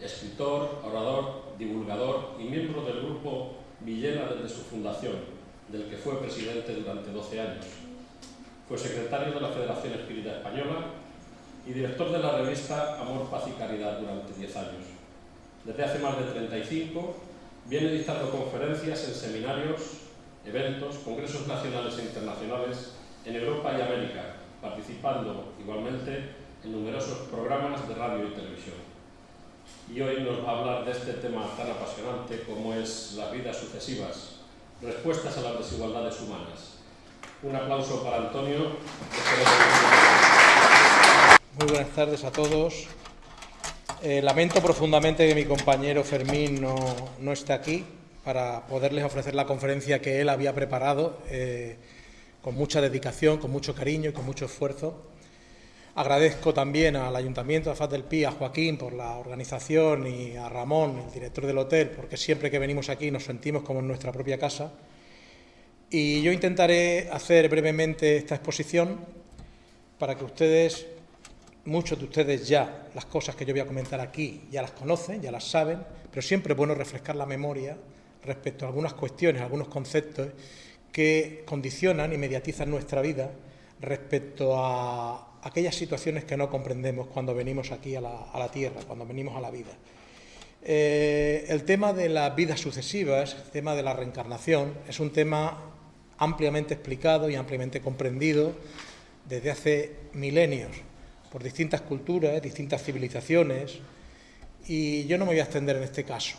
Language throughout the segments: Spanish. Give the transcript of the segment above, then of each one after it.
escritor, orador, divulgador y miembro del grupo Villena desde su fundación, del que fue presidente durante 12 años. Fue secretario de la Federación Espírita Española y director de la revista Amor, Paz y Caridad durante 10 años. Desde hace más de 35 viene dictando conferencias en seminarios, eventos, congresos nacionales e internacionales en Europa y América, participando igualmente en numerosos programas de radio y televisión. Y hoy nos va a hablar de este tema tan apasionante como es las vidas sucesivas, respuestas a las desigualdades humanas. Un aplauso para Antonio. Muy buenas tardes a todos. Eh, lamento profundamente que mi compañero Fermín no, no, esté aquí para poderles ofrecer la conferencia que él había preparado eh, con mucha dedicación, con mucho cariño y con mucho esfuerzo. Agradezco también al Ayuntamiento de Faz del Pi, a Joaquín por la organización y a Ramón, el director del hotel, porque siempre que venimos aquí nos sentimos como en nuestra propia casa. Y yo intentaré hacer brevemente esta exposición para que ustedes muchos de ustedes ya las cosas que yo voy a comentar aquí ya las conocen, ya las saben, pero siempre es bueno refrescar la memoria respecto a algunas cuestiones, algunos conceptos que condicionan y mediatizan nuestra vida respecto a aquellas situaciones que no comprendemos cuando venimos aquí a la, a la Tierra, cuando venimos a la vida. Eh, el tema de las vidas sucesivas, el tema de la reencarnación, es un tema ampliamente explicado y ampliamente comprendido desde hace milenios por distintas culturas, distintas civilizaciones, y yo no me voy a extender en este caso.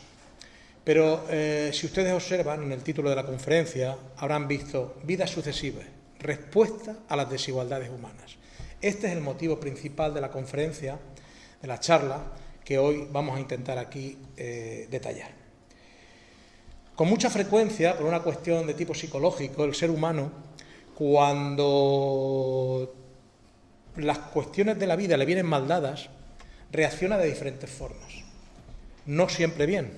Pero eh, si ustedes observan en el título de la conferencia, habrán visto vidas sucesivas, respuesta a las desigualdades humanas. Este es el motivo principal de la conferencia, de la charla, que hoy vamos a intentar aquí eh, detallar. Con mucha frecuencia, por una cuestión de tipo psicológico, el ser humano, cuando las cuestiones de la vida le vienen mal dadas, reacciona de diferentes formas. No siempre bien.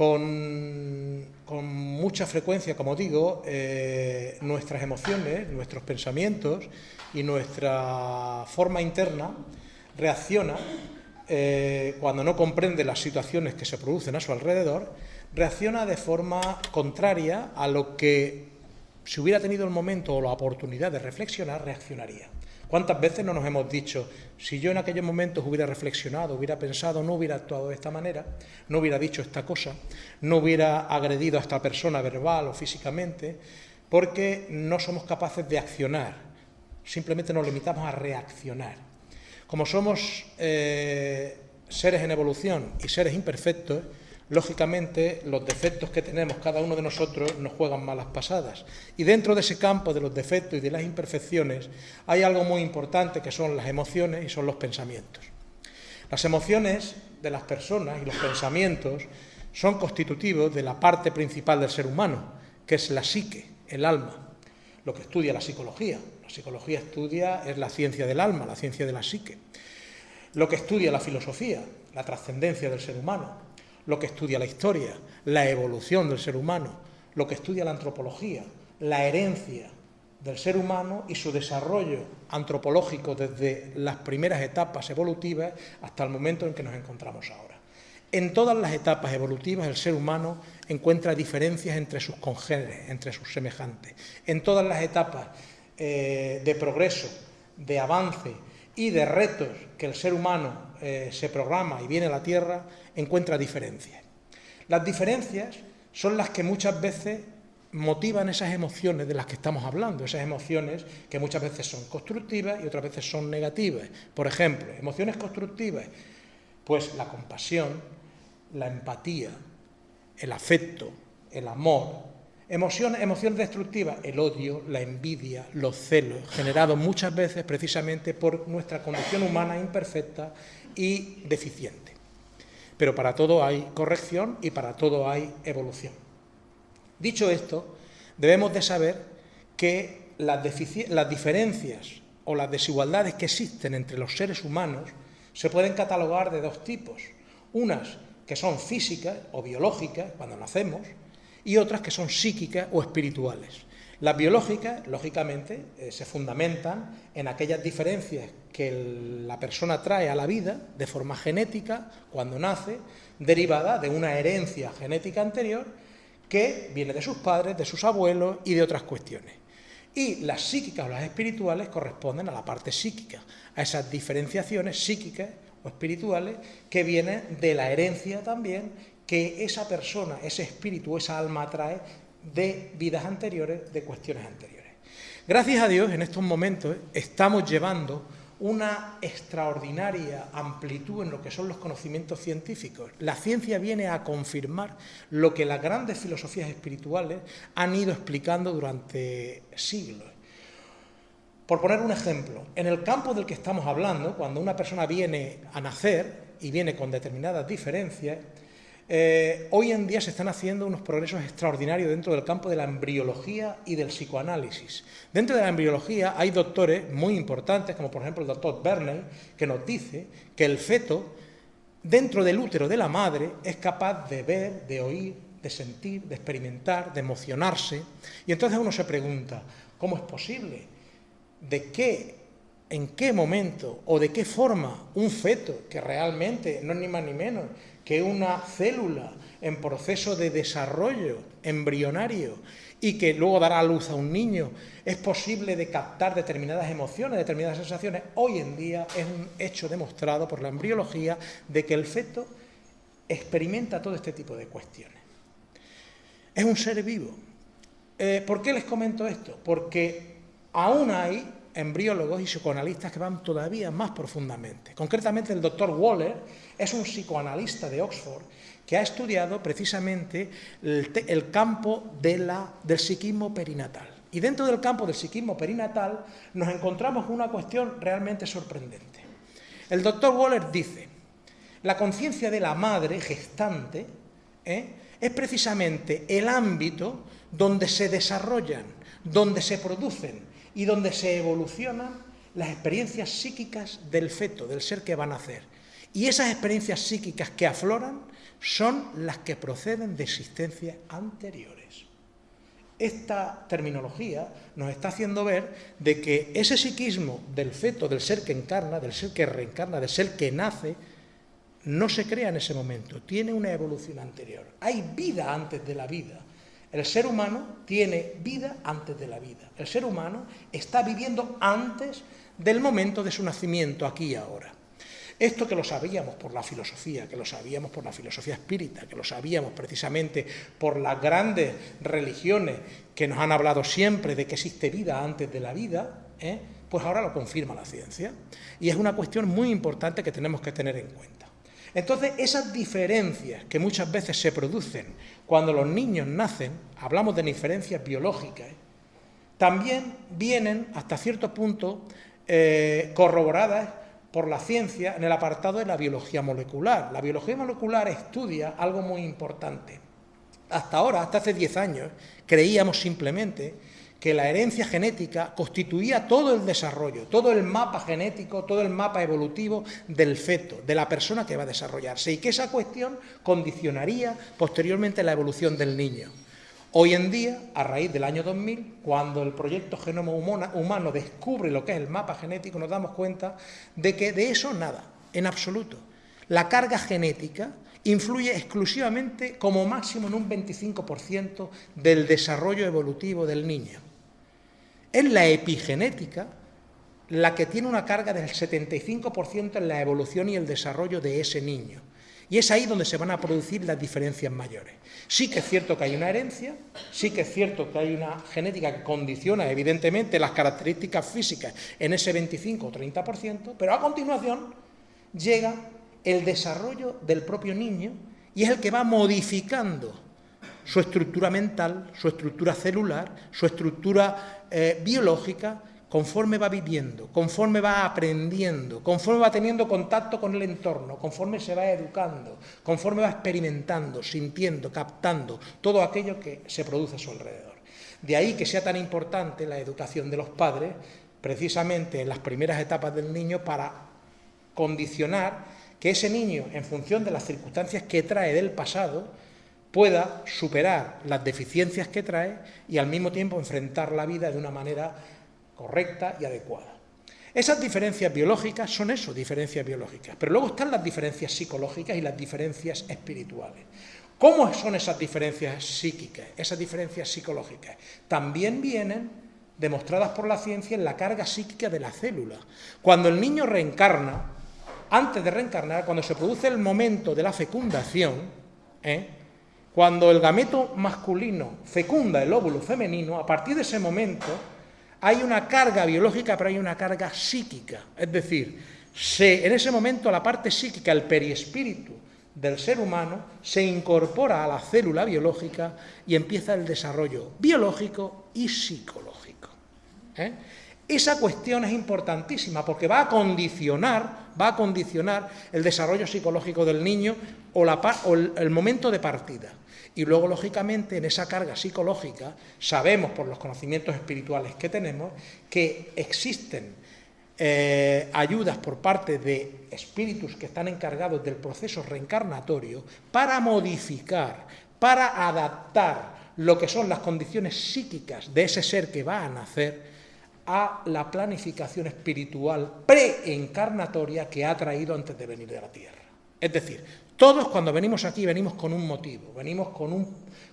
Con, mucha frecuencia, como digo, eh, nuestras emociones, nuestros pensamientos y nuestra forma interna reacciona eh, cuando no comprende las situaciones que se producen a su alrededor, reacciona de forma contraria a lo que si hubiera tenido el momento o la oportunidad de reflexionar, reaccionaría. ¿Cuántas veces no nos hemos dicho, si yo en aquellos momentos hubiera reflexionado, hubiera pensado, no hubiera actuado de esta manera, no hubiera dicho esta cosa, no hubiera agredido a esta persona verbal o físicamente, porque no somos capaces de accionar, simplemente nos limitamos a reaccionar. Como somos eh, seres en evolución y seres imperfectos, lógicamente los defectos que tenemos cada uno de nosotros nos juegan malas pasadas. Y dentro de ese campo de los defectos y de las imperfecciones hay algo muy importante que son las emociones y son los pensamientos. Las emociones de las personas y los pensamientos son constitutivos de la parte principal del ser humano, que es la psique, el alma, lo que estudia la psicología. La psicología estudia, es la ciencia del alma, la ciencia de la psique. Lo que estudia la filosofía, la trascendencia del ser humano, lo que estudia la historia, la evolución del ser humano, lo que estudia la antropología, la herencia del ser humano y su desarrollo antropológico desde las primeras etapas evolutivas hasta el momento en que nos encontramos ahora. En todas las etapas evolutivas el ser humano encuentra diferencias entre sus congéneres, entre sus semejantes. En todas las etapas eh, de progreso, de avance y de retos que el ser humano eh, se programa y viene a la Tierra, encuentra diferencias. Las diferencias son las que muchas veces motivan esas emociones de las que estamos hablando, esas emociones que muchas veces son constructivas y otras veces son negativas. Por ejemplo, emociones constructivas, pues la compasión, la empatía, el afecto, el amor. Emociones, emociones destructivas, el odio, la envidia, los celos, generados muchas veces precisamente por nuestra condición humana imperfecta y deficiente. Pero para todo hay corrección y para todo hay evolución. Dicho esto, debemos de saber que las, las diferencias o las desigualdades que existen entre los seres humanos se pueden catalogar de dos tipos. Unas que son físicas o biológicas cuando nacemos y otras que son psíquicas o espirituales. Las biológicas, lógicamente, eh, se fundamentan en aquellas diferencias que la persona trae a la vida de forma genética cuando nace, derivada de una herencia genética anterior que viene de sus padres, de sus abuelos y de otras cuestiones. Y las psíquicas o las espirituales corresponden a la parte psíquica, a esas diferenciaciones psíquicas o espirituales que vienen de la herencia también que esa persona, ese espíritu, esa alma trae de vidas anteriores, de cuestiones anteriores. Gracias a Dios, en estos momentos estamos llevando una extraordinaria amplitud en lo que son los conocimientos científicos. La ciencia viene a confirmar lo que las grandes filosofías espirituales han ido explicando durante siglos. Por poner un ejemplo, en el campo del que estamos hablando, cuando una persona viene a nacer y viene con determinadas diferencias, eh, hoy en día se están haciendo unos progresos extraordinarios dentro del campo de la embriología y del psicoanálisis. Dentro de la embriología hay doctores muy importantes, como por ejemplo el doctor Bernay, que nos dice que el feto, dentro del útero de la madre, es capaz de ver, de oír, de sentir, de experimentar, de emocionarse. Y entonces uno se pregunta, ¿cómo es posible? ¿De qué en qué momento o de qué forma un feto, que realmente no es ni más ni menos que una célula en proceso de desarrollo embrionario y que luego dará luz a un niño, es posible de captar determinadas emociones, determinadas sensaciones. Hoy en día es un hecho demostrado por la embriología de que el feto experimenta todo este tipo de cuestiones. Es un ser vivo. Eh, ¿Por qué les comento esto? Porque aún hay embriólogos y psicoanalistas que van todavía más profundamente. Concretamente, el doctor Waller es un psicoanalista de Oxford que ha estudiado precisamente el, campo del psiquismo perinatal. Y dentro del campo del psiquismo perinatal nos encontramos con una cuestión realmente sorprendente. El doctor Waller dice, la conciencia de la madre gestante ¿eh? es precisamente el ámbito donde se desarrollan, donde se producen y donde se evolucionan las experiencias psíquicas del feto, del ser que va a nacer. Y esas experiencias psíquicas que afloran son las que proceden de existencias anteriores. Esta terminología nos está haciendo ver de que ese psiquismo del feto, del ser que encarna, del ser que reencarna, del ser que nace, no se crea en ese momento, tiene una evolución anterior. Hay vida antes de la vida. El ser humano tiene vida antes de la vida. El ser humano está viviendo antes del momento de su nacimiento, aquí y ahora. Esto que lo sabíamos por la filosofía, que lo sabíamos por la filosofía espírita, que lo sabíamos precisamente por las grandes religiones que nos han hablado siempre de que existe vida antes de la vida, ¿eh? pues ahora lo confirma la ciencia. Y es una cuestión muy importante que tenemos que tener en cuenta. Entonces, esas diferencias que muchas veces se producen cuando los niños nacen, hablamos de diferencias biológicas, también vienen hasta cierto punto eh, corroboradas por la ciencia en el apartado de la biología molecular. La biología molecular estudia algo muy importante. Hasta ahora, hasta hace 10 años, creíamos simplemente que la herencia genética constituía todo el desarrollo, todo el mapa genético, todo el mapa evolutivo del feto, de la persona que va a desarrollarse, y que esa cuestión condicionaría posteriormente la evolución del niño. Hoy en día, a raíz del año 2000, cuando el proyecto Genoma Humano descubre lo que es el mapa genético, nos damos cuenta de que de eso nada, en absoluto. La carga genética influye exclusivamente como máximo en un 25% del desarrollo evolutivo del niño. Es la epigenética la que tiene una carga del 75% en la evolución y el desarrollo de ese niño. Y es ahí donde se van a producir las diferencias mayores. Sí que es cierto que hay una herencia, sí que es cierto que hay una genética que condiciona evidentemente las características físicas en ese 25 o 30%, pero a continuación llega el desarrollo del propio niño y es el que va modificando su estructura mental, su estructura celular, su estructura eh, biológica, conforme va viviendo, conforme va aprendiendo, conforme va teniendo contacto con el entorno, conforme se va educando, conforme va experimentando, sintiendo, captando todo aquello que se produce a su alrededor. De ahí que sea tan importante la educación de los padres, precisamente en las primeras etapas del niño, para condicionar que ese niño, en función de las circunstancias que trae del pasado, pueda superar las deficiencias que trae y al mismo tiempo enfrentar la vida de una manera correcta y adecuada. Esas diferencias biológicas son eso, diferencias biológicas, pero luego están las diferencias psicológicas y las diferencias espirituales. ¿Cómo son esas diferencias psíquicas, esas diferencias psicológicas? También vienen demostradas por la ciencia en la carga psíquica de la célula. Cuando el niño reencarna, antes de reencarnar, cuando se produce el momento de la fecundación, ¿eh? Cuando el gameto masculino fecunda el óvulo femenino, a partir de ese momento hay una carga biológica, pero hay una carga psíquica. Es decir, en ese momento la parte psíquica, el periespíritu del ser humano, se incorpora a la célula biológica y empieza el desarrollo biológico y psicológico. ¿eh? Esa cuestión es importantísima porque va a condicionar, va a condicionar el desarrollo psicológico del niño o, o el momento de partida. Y luego, lógicamente, en esa carga psicológica, sabemos por los conocimientos espirituales que tenemos que existen eh, ayudas por parte de espíritus que están encargados del proceso reencarnatorio para modificar, para adaptar lo que son las condiciones psíquicas de ese ser que va a nacer a la planificación espiritual preencarnatoria que ha traído antes de venir de la Tierra. Es decir, todos cuando venimos aquí venimos con un motivo, venimos con un,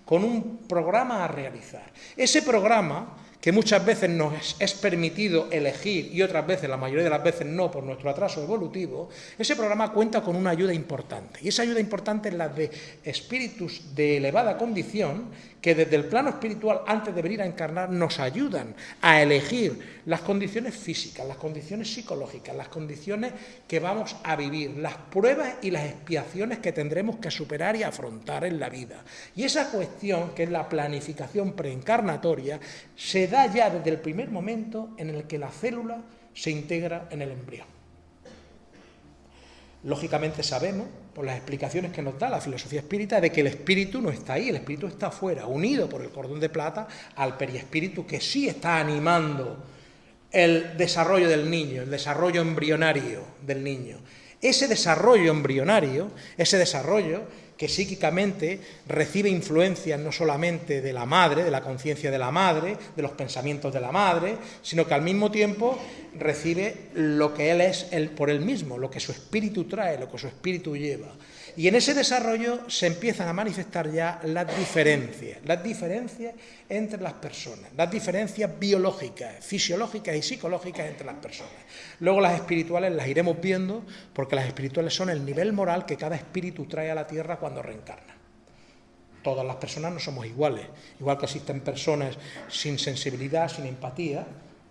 con un programa a realizar. Ese programa, que muchas veces nos es permitido elegir y otras veces, la mayoría de las veces no, por nuestro atraso evolutivo, ese programa cuenta con una ayuda importante. Y esa ayuda importante es la de espíritus de elevada condición que desde el plano espiritual, antes de venir a encarnar, nos ayudan a elegir las condiciones físicas, las condiciones psicológicas, las condiciones que vamos a vivir, las pruebas y las expiaciones que tendremos que superar y afrontar en la vida. Y esa cuestión, que es la planificación preencarnatoria, se da ya desde el primer momento en el que la célula se integra en el embrión. Lógicamente sabemos, por las explicaciones que nos da la filosofía espírita, de que el espíritu no está ahí, el espíritu está afuera, unido por el cordón de plata al periespíritu que sí está animando el desarrollo del niño, el desarrollo embrionario del niño. Ese desarrollo embrionario, ese desarrollo que psíquicamente recibe influencias no solamente de la madre, de la conciencia de la madre, de los pensamientos de la madre, sino que al mismo tiempo recibe lo que él es por él mismo, lo que su espíritu trae, lo que su espíritu lleva. Y en ese desarrollo se empiezan a manifestar ya las diferencias, las diferencias entre las personas, las diferencias biológicas, fisiológicas y psicológicas entre las personas. Luego las espirituales las iremos viendo porque las espirituales son el nivel moral que cada espíritu trae a la tierra cuando reencarna. Todas las personas no somos iguales, igual que existen personas sin sensibilidad, sin empatía,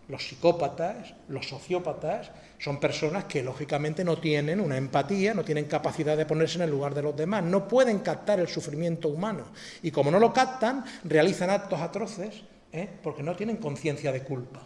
los psicópatas, los sociópatas, son personas que lógicamente no tienen una empatía, no tienen capacidad de ponerse en el lugar de los demás, no pueden captar el sufrimiento humano. Y como no lo captan, realizan actos atroces ¿eh? porque no tienen conciencia de culpa.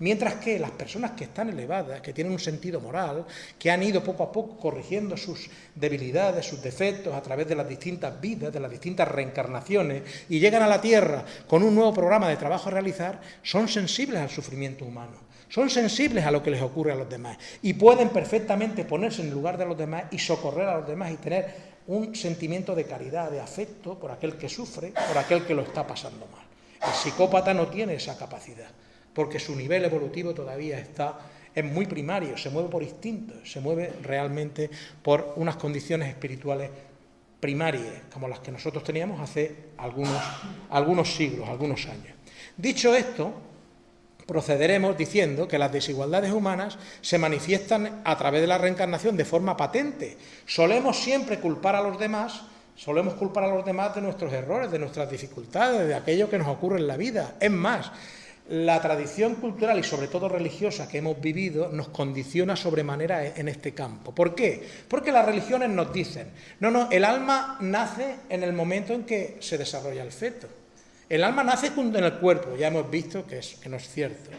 Mientras que las personas que están elevadas, que tienen un sentido moral, que han ido poco a poco corrigiendo sus debilidades, sus defectos a través de las distintas vidas, de las distintas reencarnaciones, y llegan a la Tierra con un nuevo programa de trabajo a realizar, son sensibles al sufrimiento humano, son sensibles a lo que les ocurre a los demás y pueden perfectamente ponerse en el lugar de los demás y socorrer a los demás y tener un sentimiento de caridad, de afecto por aquel que sufre, por aquel que lo está pasando mal. El psicópata no tiene esa capacidad porque su nivel evolutivo todavía está es muy primario, se mueve por instinto, se mueve realmente por unas condiciones espirituales primarias, como las que nosotros teníamos hace algunos, algunos siglos, algunos años. Dicho esto, procederemos diciendo que las desigualdades humanas se manifiestan a través de la reencarnación de forma patente. Solemos siempre culpar a los demás, solemos culpar a los demás de nuestros errores, de nuestras dificultades, de aquello que nos ocurre en la vida. Es más, la tradición cultural y sobre todo religiosa que hemos vivido nos condiciona sobremanera en este campo. ¿Por qué? Porque las religiones nos dicen, no, no, el alma nace en el momento en que se desarrolla el feto. El alma nace junto en el cuerpo, ya hemos visto que, es, que no es cierto.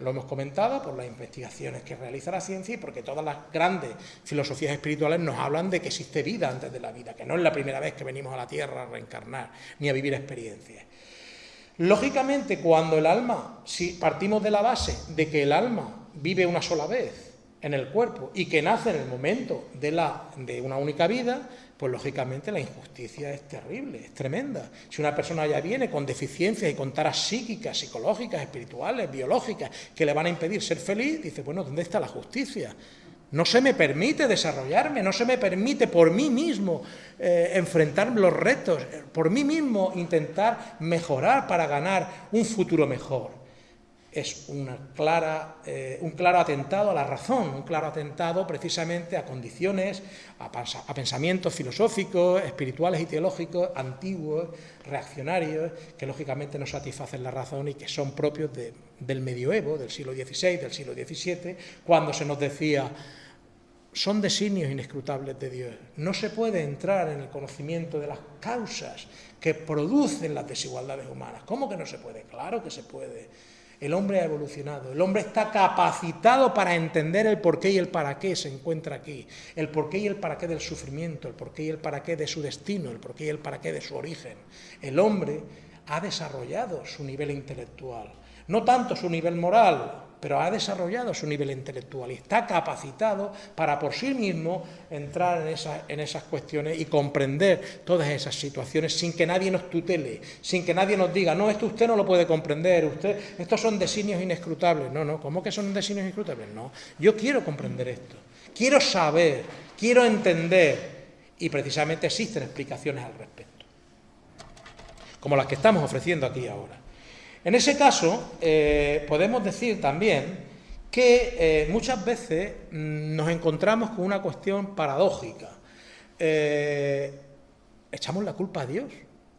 Lo hemos comentado por las investigaciones que realiza la ciencia y porque todas las grandes filosofías espirituales nos hablan de que existe vida antes de la vida, que no es la primera vez que venimos a la Tierra a reencarnar ni a vivir experiencias. Lógicamente, cuando el alma, si partimos de la base de que el alma vive una sola vez en el cuerpo y que nace en el momento de, una única vida, pues lógicamente la injusticia es terrible, es tremenda. Si una persona ya viene con deficiencias y con taras psíquicas, psicológicas, espirituales, biológicas, que le van a impedir ser feliz, dice, bueno, ¿dónde está la justicia? No se me permite desarrollarme, no se me permite por mí mismo eh, enfrentar los retos, por mí mismo intentar mejorar para ganar un futuro mejor. Es una clara, eh, un claro atentado a la razón, un claro atentado precisamente a condiciones, a, pensamientos filosóficos, espirituales y teológicos antiguos, reaccionarios, que lógicamente no satisfacen la razón y que son propios del medioevo, del siglo XVI, del siglo XVII, cuando se nos decía son designios inescrutables de Dios. No se puede entrar en el conocimiento de las causas que producen las desigualdades humanas. ¿Cómo que no se puede? Claro que se puede. El hombre ha evolucionado, el hombre está capacitado para entender el porqué y el para qué se encuentra aquí, el porqué y el para qué del sufrimiento, el porqué y el para qué de su destino, el porqué y el para qué de su origen. El hombre ha desarrollado su nivel intelectual, no tanto su nivel moral, pero ha desarrollado su nivel intelectual y está capacitado para por sí mismo entrar en, esas cuestiones y comprender todas esas situaciones sin que nadie nos tutele, sin que nadie nos diga, no, esto usted no lo puede comprender, usted, estos son designios inescrutables. No, no, ¿cómo que son designios inescrutables? No, yo quiero comprender esto, quiero saber, quiero entender y precisamente existen explicaciones al respecto, como las que estamos ofreciendo aquí ahora. En ese caso, eh, podemos decir también que eh, muchas veces mm, nos encontramos con una cuestión paradójica. Eh, echamos la culpa a Dios.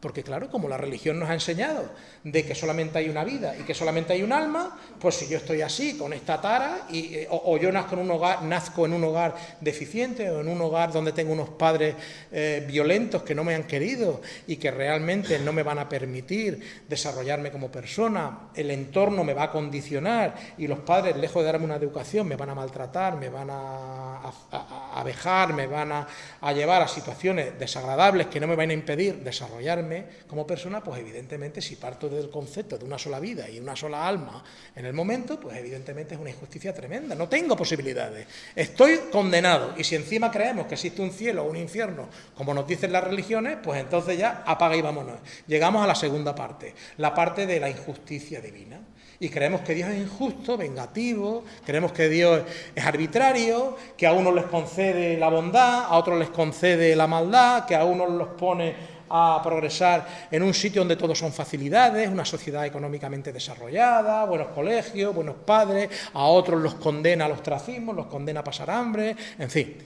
Porque claro, como la religión nos ha enseñado de que solamente hay una vida y que solamente hay un alma, pues si yo estoy así, con esta tara, y, eh, o, yo nazco en, un hogar, nazco en un hogar deficiente o en un hogar donde tengo unos padres eh, violentos que no me han querido y que realmente no me van a permitir desarrollarme como persona, el entorno me va a condicionar y los padres, lejos de darme una educación, me van a maltratar, me van a, a, me van a llevar a situaciones desagradables que no me van a impedir desarrollarme como persona, pues evidentemente si parto del concepto de una sola vida y una sola alma en el momento, pues evidentemente es una injusticia tremenda. No tengo posibilidades. Estoy condenado. Y si encima creemos que existe un cielo o un infierno, como nos dicen las religiones, pues entonces ya apaga y vámonos. Llegamos a la segunda parte, la parte de la injusticia divina y creemos que Dios es injusto, vengativo, creemos que Dios es arbitrario, que a unos les concede la bondad, a otros les concede la maldad, que a unos los pone a progresar en un sitio donde todo son facilidades, una sociedad económicamente desarrollada, buenos colegios, buenos padres, a otros los condena al ostracismo, los condena a pasar hambre, en fin.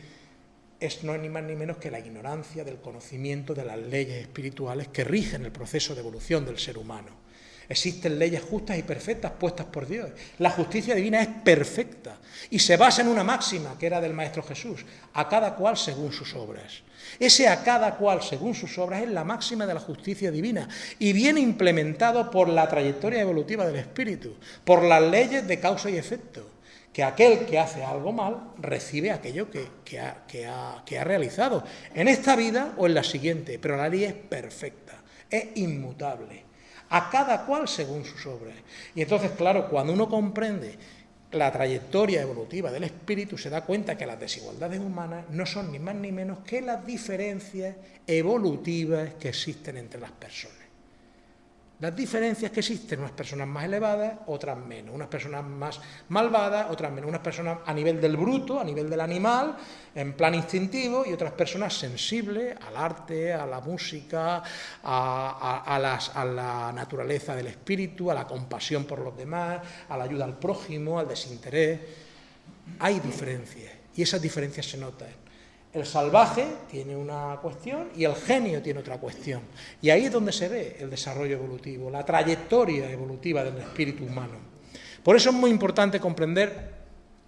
Es no es ni más ni menos que la ignorancia del conocimiento de las leyes espirituales que rigen el proceso de evolución del ser humano. Existen leyes justas y perfectas puestas por Dios. La justicia divina es perfecta y se basa en una máxima que era del Maestro Jesús, a cada cual según sus obras. Ese a cada cual según sus obras es la máxima de la justicia divina y viene implementado por la trayectoria evolutiva del espíritu, por las leyes de causa y efecto, que aquel que hace algo mal recibe aquello que, ha, que ha realizado, en esta vida o en la siguiente, pero la ley es perfecta, es inmutable, a cada cual según sus obras. Y entonces, claro, cuando uno comprende la trayectoria evolutiva del espíritu se da cuenta que las desigualdades humanas no son ni más ni menos que las diferencias evolutivas que existen entre las personas. Las diferencias que existen, unas personas más elevadas, otras menos, unas personas más malvadas, otras menos, unas personas a nivel del bruto, a nivel del animal, en plan instintivo, y otras personas sensibles al arte, a la música, a, a la naturaleza del espíritu, a la compasión por los demás, a la ayuda al prójimo, al desinterés. Hay diferencias, y esas diferencias se notan. El salvaje tiene una cuestión y el genio tiene otra cuestión. Y ahí es donde se ve el desarrollo evolutivo, la trayectoria evolutiva del espíritu humano. Por eso es muy importante comprender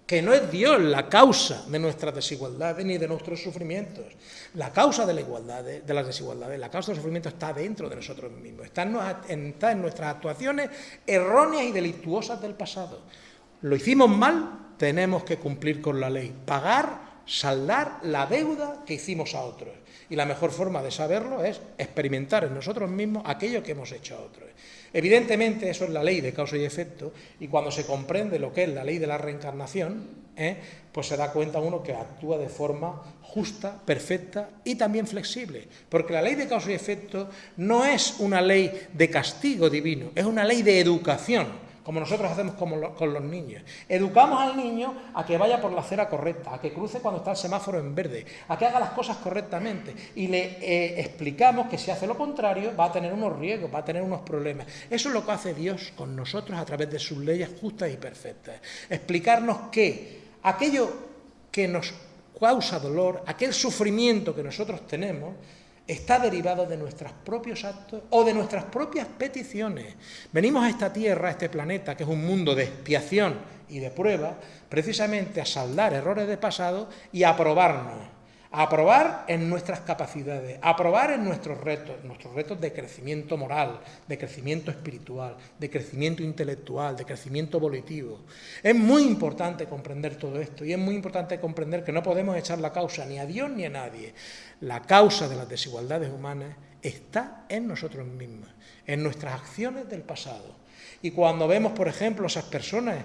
que no es Dios la causa de nuestras desigualdades ni de nuestros sufrimientos. La causa de la igualdad, de las desigualdades, la causa del sufrimiento está dentro de nosotros mismos, está en, está en nuestras actuaciones erróneas y delictuosas del pasado. Lo hicimos mal, tenemos que cumplir con la ley, pagar saldar la deuda que hicimos a otros. Y la mejor forma de saberlo es experimentar en nosotros mismos aquello que hemos hecho a otros. Evidentemente eso es la ley de causa y efecto y cuando se comprende lo que es la ley de la reencarnación, ¿eh? pues se da cuenta uno que actúa de forma justa, perfecta y también flexible. Porque la ley de causa y efecto no es una ley de castigo divino, es una ley de educación como nosotros hacemos con los niños. Educamos al niño a que vaya por la acera correcta, a que cruce cuando está el semáforo en verde, a que haga las cosas correctamente y le eh, explicamos que si hace lo contrario va a tener unos riesgos, va a tener unos problemas. Eso es lo que hace Dios con nosotros a través de sus leyes justas y perfectas. Explicarnos que aquello que nos causa dolor, aquel sufrimiento que nosotros tenemos, está derivado de nuestros propios actos o de nuestras propias peticiones. Venimos a esta tierra, a este planeta, que es un mundo de expiación y de prueba, precisamente a saldar errores de pasado y a probarnos a probar en nuestras capacidades, a probar en nuestros retos, nuestros retos de crecimiento moral, de crecimiento espiritual, de crecimiento intelectual, de crecimiento volitivo. Es muy importante comprender todo esto y es muy importante comprender que no podemos echar la causa ni a Dios ni a nadie. La causa de las desigualdades humanas está en nosotros mismos, en nuestras acciones del pasado. Y cuando vemos, por ejemplo, esas personas,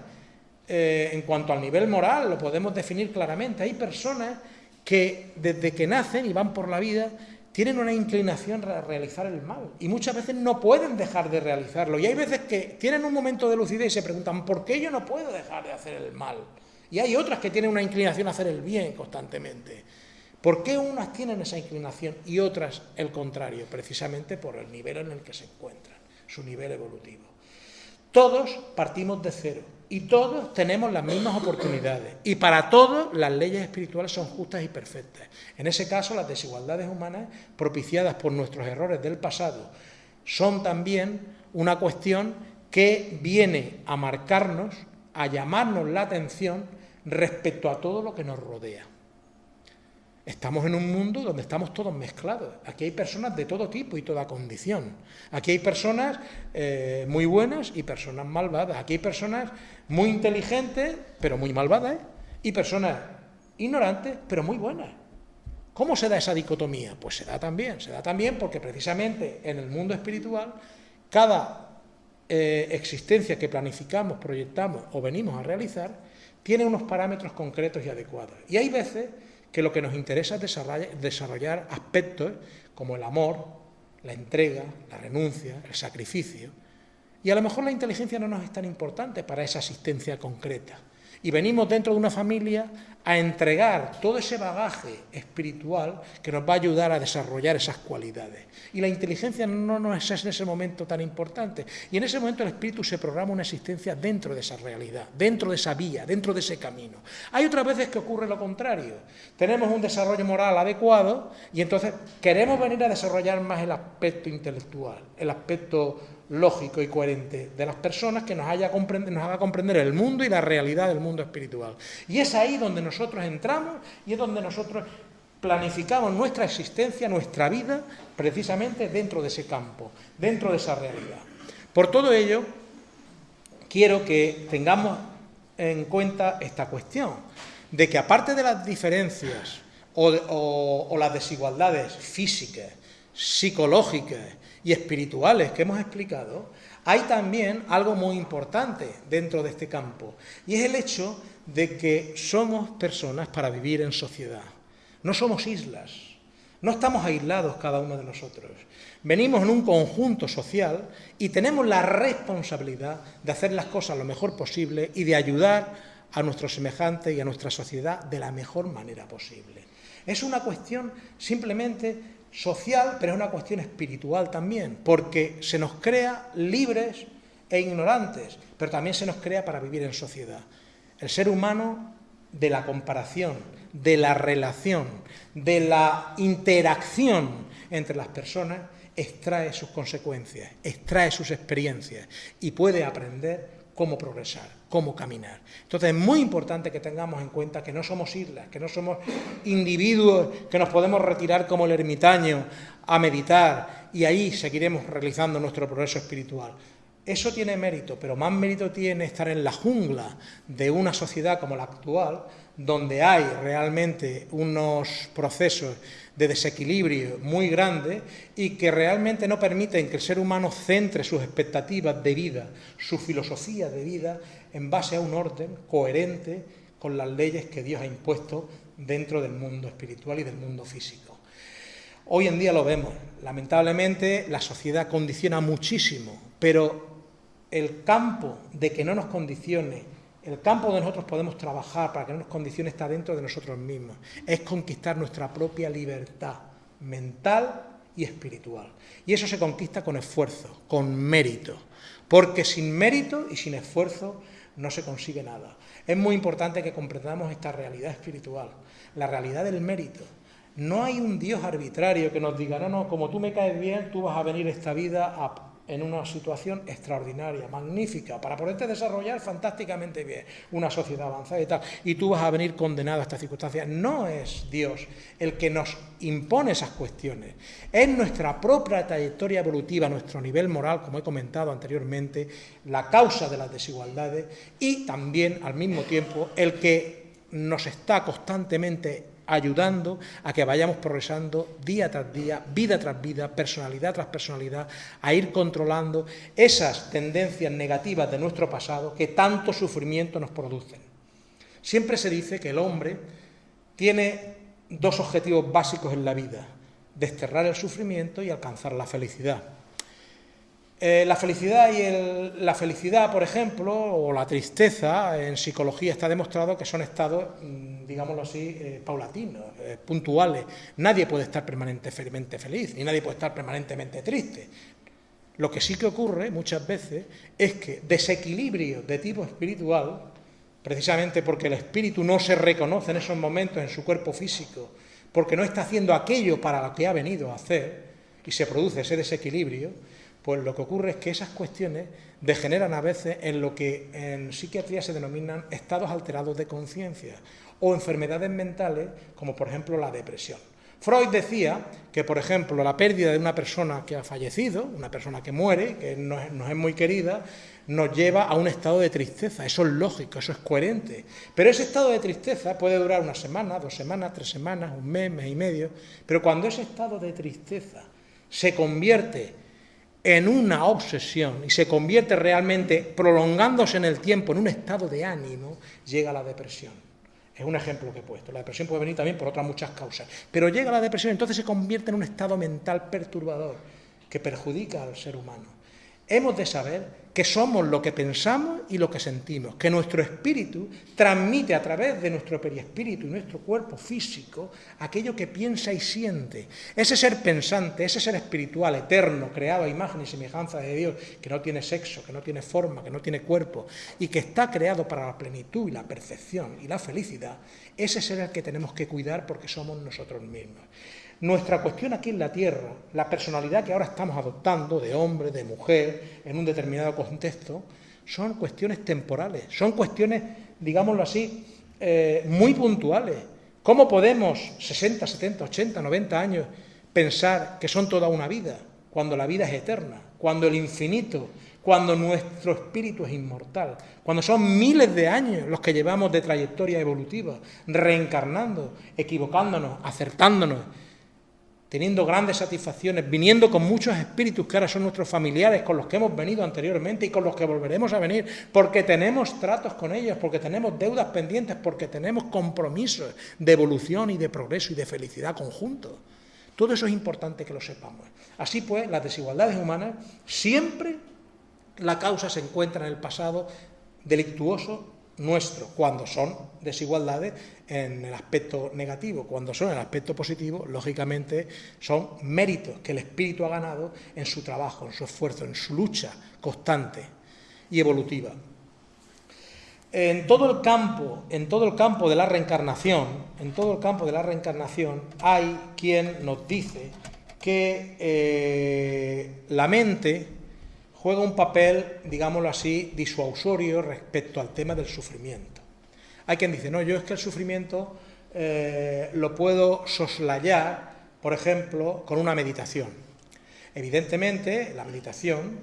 eh, en cuanto al nivel moral, lo podemos definir claramente, hay personas que desde que nacen y van por la vida tienen una inclinación a realizar el mal y muchas veces no pueden dejar de realizarlo. Y hay veces que tienen un momento de lucidez y se preguntan, ¿por qué yo no puedo dejar de hacer el mal? Y hay otras que tienen una inclinación a hacer el bien constantemente. ¿Por qué unas tienen esa inclinación y otras el contrario? Precisamente por el nivel en el que se encuentran, su nivel evolutivo. Todos partimos de cero y todos tenemos las mismas oportunidades. Y para todos las leyes espirituales son justas y perfectas. En ese caso, las desigualdades humanas propiciadas por nuestros errores del pasado son también una cuestión que viene a marcarnos, a llamarnos la atención respecto a todo lo que nos rodea. Estamos en un mundo donde estamos todos mezclados. Aquí hay personas de todo tipo y toda condición. Aquí hay personas eh, muy buenas y personas malvadas. Aquí hay personas muy inteligentes, pero muy malvadas. Y personas ignorantes, pero muy buenas. ¿Cómo se da esa dicotomía? Pues se da también. Se da también porque precisamente en el mundo espiritual cada eh, existencia que planificamos, proyectamos o venimos a realizar tiene unos parámetros concretos y adecuados. Y hay veces que lo que nos interesa es desarrollar, aspectos como el amor, la entrega, la renuncia, el sacrificio. Y a lo mejor la inteligencia no nos es tan importante para esa asistencia concreta y venimos dentro de una familia a entregar todo ese bagaje espiritual que nos va a ayudar a desarrollar esas cualidades. Y la inteligencia no nos es en ese momento tan importante. Y en ese momento el espíritu se programa una existencia dentro de esa realidad, dentro de esa vía, dentro de ese camino. Hay otras veces que ocurre lo contrario. Tenemos un desarrollo moral adecuado y entonces queremos venir a desarrollar más el aspecto intelectual, el aspecto lógico y coherente de las personas que nos, haya nos haga comprender el mundo y la realidad del mundo espiritual. Y es ahí donde nosotros entramos y es donde nosotros planificamos nuestra existencia, nuestra vida, precisamente dentro de ese campo, dentro de esa realidad. Por todo ello, quiero que tengamos en cuenta esta cuestión, de que aparte de las diferencias o las desigualdades físicas, psicológicas y espirituales que hemos explicado, hay también algo muy importante dentro de este campo, y es el hecho de que somos personas para vivir en sociedad. No somos islas, No estamos aislados cada uno de nosotros. Venimos en un conjunto social y tenemos la responsabilidad de hacer las cosas lo mejor posible y de ayudar a nuestros semejantes y a nuestra sociedad de la mejor manera posible. Es una cuestión simplemente social, pero es una cuestión espiritual también, porque se nos crea libres e ignorantes, pero también se nos crea para vivir en sociedad. El ser humano de la comparación, de la relación, de la interacción entre las personas, extrae sus consecuencias, extrae sus experiencias y puede aprender cómo progresar, cómo caminar. Entonces es muy importante que tengamos en cuenta que no somos islas, que no somos individuos que nos podemos retirar como el ermitaño a meditar y ahí seguiremos realizando nuestro progreso espiritual. Eso tiene mérito, pero más mérito tiene estar en la jungla de una sociedad como la actual, donde hay realmente unos procesos de desequilibrio muy grandes y que realmente no permiten que el ser humano centre sus expectativas de vida, su filosofía de vida, en base a un orden coherente con las leyes que Dios ha impuesto dentro del mundo espiritual y del mundo físico. Hoy en día lo vemos, lamentablemente la sociedad condiciona muchísimo, pero el campo de que no nos condicione, el campo donde nosotros podemos trabajar para que no nos condicione está dentro de nosotros mismos, es conquistar nuestra propia libertad mental y espiritual. Y eso se conquista con esfuerzo, con mérito, porque sin mérito y sin esfuerzo no se consigue nada. Es muy importante que comprendamos esta realidad espiritual, la realidad del mérito. No hay un Dios arbitrario que nos diga, no, no, como tú me caes bien, tú vas a venir esta vida a en una situación extraordinaria, magnífica, para poderte desarrollar fantásticamente bien una sociedad avanzada y tal, y tú vas a venir condenado a estas circunstancias. No es Dios el que nos impone esas cuestiones, es nuestra propia trayectoria evolutiva, nuestro nivel moral, como he comentado anteriormente, la causa de las desigualdades y también al mismo tiempo el que nos está constantemente ayudando a que vayamos progresando día tras día, vida tras vida, personalidad tras personalidad, a ir controlando esas tendencias negativas de nuestro pasado que tanto sufrimiento nos producen. Siempre se dice que el hombre tiene dos objetivos básicos en la vida, desterrar el sufrimiento y alcanzar la felicidad. Eh, la felicidad y la felicidad, por ejemplo, o la tristeza, en psicología está demostrado que son estados, mm, digámoslo así, eh, paulatinos, eh, puntuales. Nadie puede estar permanentemente feliz, ni nadie puede estar permanentemente triste. Lo que sí que ocurre muchas veces es que desequilibrio de tipo espiritual, precisamente porque el espíritu no se reconoce en esos momentos en su cuerpo físico, porque no está haciendo aquello para lo que ha venido a hacer, y se produce ese desequilibrio, pues lo que ocurre es que esas cuestiones degeneran a veces en lo que en psiquiatría se denominan estados alterados de conciencia o enfermedades mentales como por ejemplo la depresión. Freud decía que, por ejemplo, la pérdida de una persona que ha fallecido, una persona que muere, que nos, es muy querida, nos lleva a un estado de tristeza. Eso es lógico, eso es coherente. Pero ese estado de tristeza puede durar una semana, dos semanas, tres semanas, un mes, mes y medio. Pero cuando ese estado de tristeza se convierte en una obsesión y se convierte realmente, prolongándose en el tiempo, en un estado de ánimo, llega la depresión. Es un ejemplo que he puesto. La depresión puede venir también por otras muchas causas. Pero llega la depresión, entonces se convierte en un estado mental perturbador que perjudica al ser humano hemos de saber que somos lo que pensamos y lo que sentimos, que nuestro espíritu transmite a través de nuestro periespíritu y nuestro cuerpo físico aquello que piensa y siente. Ese ser pensante, ese ser espiritual, eterno, creado a imagen y semejanza de Dios, que no tiene sexo, que no tiene forma, que no tiene cuerpo y que está creado para la plenitud y la perfección y la felicidad, ese ser el que tenemos que cuidar porque somos nosotros mismos. Nuestra cuestión aquí en la Tierra, la personalidad que ahora estamos adoptando de hombre, de mujer, en un determinado contexto, son cuestiones temporales, son cuestiones, digámoslo así, eh, muy puntuales. ¿Cómo podemos, 60, 70, 80, 90 años, pensar que son toda una vida, cuando la vida es eterna, cuando el infinito, cuando nuestro espíritu es inmortal, cuando son miles de años los que llevamos de trayectoria evolutiva, reencarnando, equivocándonos, acertándonos, teniendo grandes satisfacciones, viniendo con muchos espíritus que ahora son nuestros familiares, con los que hemos venido anteriormente y con los que volveremos a venir, porque tenemos tratos con ellos, porque tenemos deudas pendientes, porque tenemos compromisos de evolución y de progreso y de felicidad conjuntos. Todo eso es importante que lo sepamos. Así pues, las desigualdades humanas siempre la causa se encuentra en el pasado delictuoso nuestro, cuando son desigualdades en el aspecto negativo, cuando son en el aspecto positivo, lógicamente son méritos que el espíritu ha ganado en su trabajo, en su esfuerzo, en su lucha constante y evolutiva. En todo el campo, en todo el campo de la reencarnación, en todo el campo de la reencarnación hay quien nos dice que eh, la mente juega un papel, digámoslo así, disuasorio respecto al tema del sufrimiento. Hay quien dice, no, yo es que el sufrimiento eh, lo puedo soslayar, por ejemplo, con una meditación. Evidentemente, la meditación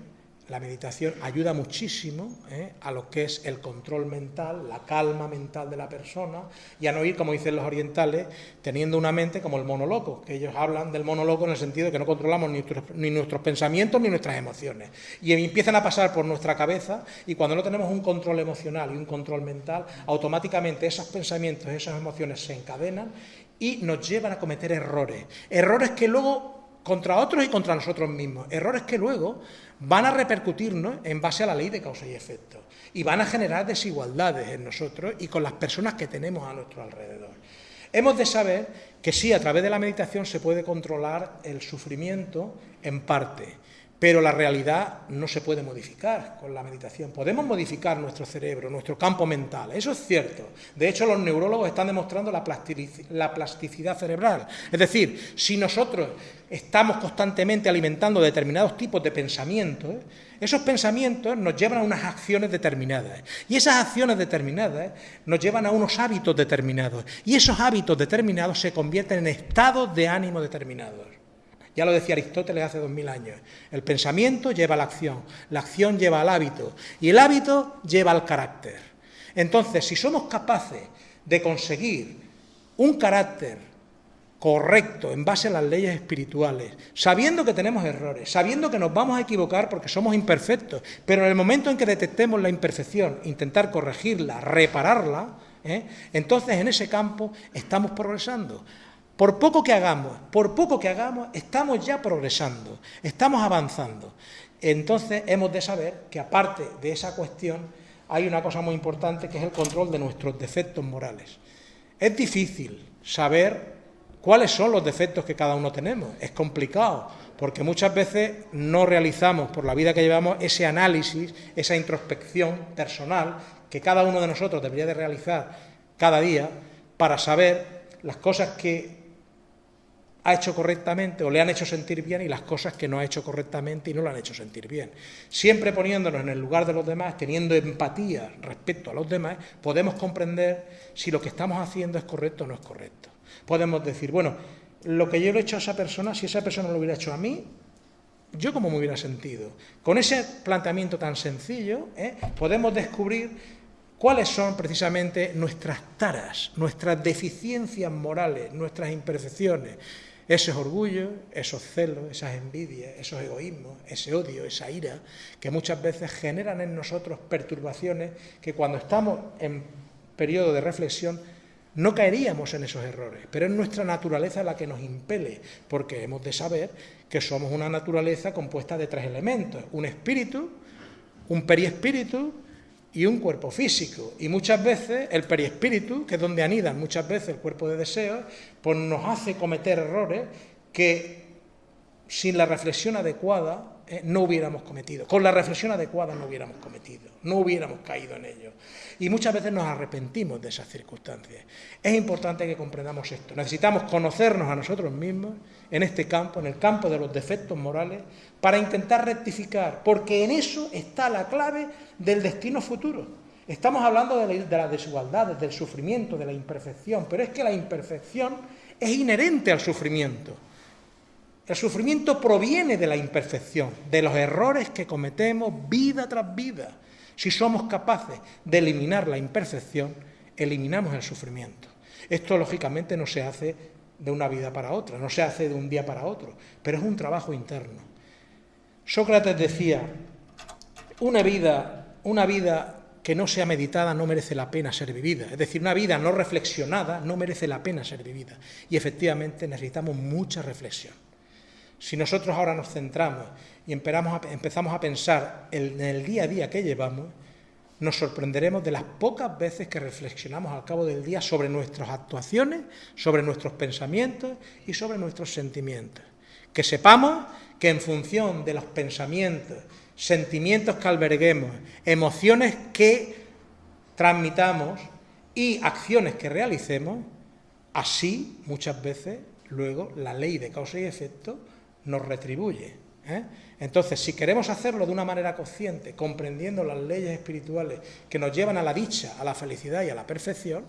la meditación ayuda muchísimo ¿eh? a lo que es el control mental, la calma mental de la persona y a no ir, como dicen los orientales, teniendo una mente como el monoloco, que ellos hablan del monoloco en el sentido de que no controlamos ni ni nuestros pensamientos ni nuestras emociones. Y empiezan a pasar por nuestra cabeza y cuando no tenemos un control emocional y un control mental, automáticamente esos pensamientos, esas emociones se encadenan y nos llevan a cometer errores. Errores que luego contra otros y contra nosotros mismos. Errores que luego van a repercutirnos en base a la ley de causa y efecto y van a generar desigualdades en nosotros y con las personas que tenemos a nuestro alrededor. Hemos de saber que sí, a través de la meditación se puede controlar el sufrimiento en parte, pero la realidad no se puede modificar con la meditación. Podemos modificar nuestro cerebro, nuestro campo mental, eso es cierto. De hecho, los neurólogos están demostrando la plasticidad cerebral. Es decir, si nosotros estamos constantemente alimentando determinados tipos de pensamientos, esos pensamientos nos llevan a unas acciones determinadas. Y esas acciones determinadas nos llevan a unos hábitos determinados. Y esos hábitos determinados se convierten en estados de ánimo determinados. Ya lo decía Aristóteles hace dos mil años. El pensamiento lleva a la acción, la acción lleva al hábito y el hábito lleva al carácter. Entonces, si somos capaces de conseguir un carácter correcto en base a las leyes espirituales, sabiendo que tenemos errores, sabiendo que nos vamos a equivocar porque somos imperfectos, pero en el momento en que detectemos la imperfección, intentar corregirla, repararla, ¿eh? entonces en ese campo estamos progresando. Por poco que hagamos, por poco que hagamos, estamos ya progresando, estamos avanzando. Entonces hemos de saber que aparte de esa cuestión hay una cosa muy importante que es el control de nuestros defectos morales. Es difícil saber cuáles son los defectos que cada uno tenemos. Es complicado, porque muchas veces no realizamos por la vida que llevamos ese análisis, esa introspección personal que cada uno de nosotros debería de realizar cada día para saber las cosas que ha hecho correctamente o le han hecho sentir bien y las cosas que no ha hecho correctamente y no le han hecho sentir bien. Siempre poniéndonos en el lugar de los demás, teniendo empatía respecto a los demás, podemos comprender si lo que estamos haciendo es correcto o no es correcto. Podemos decir, bueno, lo que yo le he hecho a esa persona, si esa persona lo hubiera hecho a mí, yo cómo me hubiera sentido. Con ese planteamiento tan sencillo, ¿eh? podemos descubrir cuáles son precisamente nuestras taras, nuestras deficiencias morales, nuestras imperfecciones, esos orgullos, esos celos, esas envidias, esos egoísmos, ese odio, esa ira, que muchas veces generan en nosotros perturbaciones que cuando estamos en periodo de reflexión no caeríamos en esos errores, pero es nuestra naturaleza la que nos impele, porque hemos de saber que somos una naturaleza compuesta de tres elementos, un espíritu, un periespíritu y un cuerpo físico. Y muchas veces el periespíritu, que es donde anidan muchas veces el cuerpo de deseos, pues nos hace cometer errores que sin la reflexión adecuada eh, no hubiéramos cometido. Con la reflexión adecuada no hubiéramos cometido, no hubiéramos caído en ello. Y muchas veces nos arrepentimos de esas circunstancias. Es importante que comprendamos esto. Necesitamos conocernos a nosotros mismos en este campo, en el campo de los defectos morales, para intentar rectificar, porque en eso está la clave del destino futuro. Estamos hablando de, la, las desigualdades, del sufrimiento, de la imperfección, pero es que la imperfección es inherente al sufrimiento. El sufrimiento proviene de la imperfección, de los errores que cometemos vida tras vida. Si somos capaces de eliminar la imperfección, eliminamos el sufrimiento. Esto lógicamente no se hace de una vida para otra, no se hace de un día para otro, pero es un trabajo interno. Sócrates decía, una vida, una vida que no sea meditada no merece la pena ser vivida. Es decir, una vida no reflexionada no merece la pena ser vivida. Y efectivamente necesitamos mucha reflexión. Si nosotros ahora nos centramos y empezamos a pensar en el día a día que llevamos, nos sorprenderemos de las pocas veces que reflexionamos al cabo del día sobre nuestras actuaciones, sobre nuestros pensamientos y sobre nuestros sentimientos. Que sepamos que en función de los pensamientos, sentimientos que alberguemos, emociones que transmitamos y acciones que realicemos, así muchas veces luego la ley de causa y efecto nos retribuye. ¿eh? Entonces, si queremos hacerlo de una manera consciente, comprendiendo las leyes espirituales que nos llevan a la dicha, a la felicidad y a la perfección,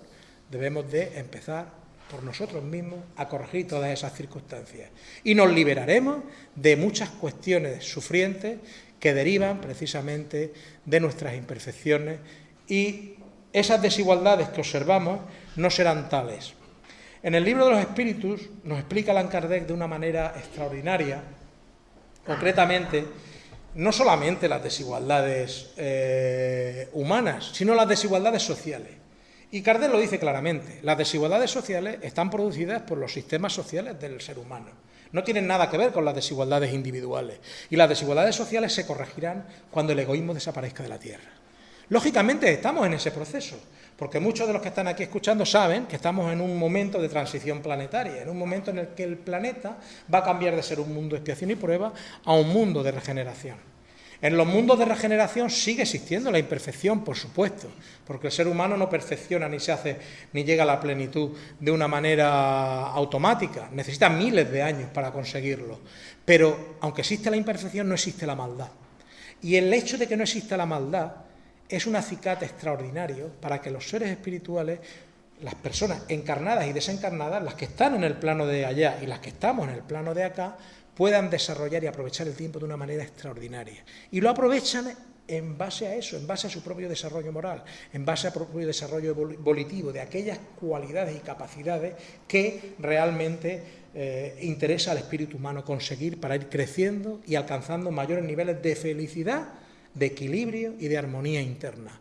debemos de empezar por nosotros mismos a corregir todas esas circunstancias. Y nos liberaremos de muchas cuestiones sufrientes que derivan precisamente de nuestras imperfecciones y esas desigualdades que observamos no serán tales. En el libro de los espíritus nos explica Allan Kardec de una manera extraordinaria, concretamente, no solamente las desigualdades eh, humanas, sino las desigualdades sociales. Y Kardec lo dice claramente, las desigualdades sociales están producidas por los sistemas sociales del ser humano. No tienen nada que ver con las desigualdades individuales. Y las desigualdades sociales se corregirán cuando el egoísmo desaparezca de la Tierra. Lógicamente estamos en ese proceso, porque muchos de los que están aquí escuchando saben que estamos en un momento de transición planetaria, en un momento en el que el planeta va a cambiar de ser un mundo de expiación y prueba a un mundo de regeneración. En los mundos de regeneración sigue existiendo la imperfección, por supuesto, porque el ser humano no perfecciona ni se hace ni llega a la plenitud de una manera automática, necesita miles de años para conseguirlo. Pero aunque existe la imperfección, no existe la maldad. Y el hecho de que no exista la maldad es un acicate extraordinario para que los seres espirituales, las personas encarnadas y desencarnadas, las que están en el plano de allá y las que estamos en el plano de acá, puedan desarrollar y aprovechar el tiempo de una manera extraordinaria. Y lo aprovechan en base a eso, en base a su propio desarrollo moral, en base a su propio desarrollo volitivo, de aquellas cualidades y capacidades que realmente eh, interesa al espíritu humano conseguir para ir creciendo y alcanzando mayores niveles de felicidad, de equilibrio y de armonía interna.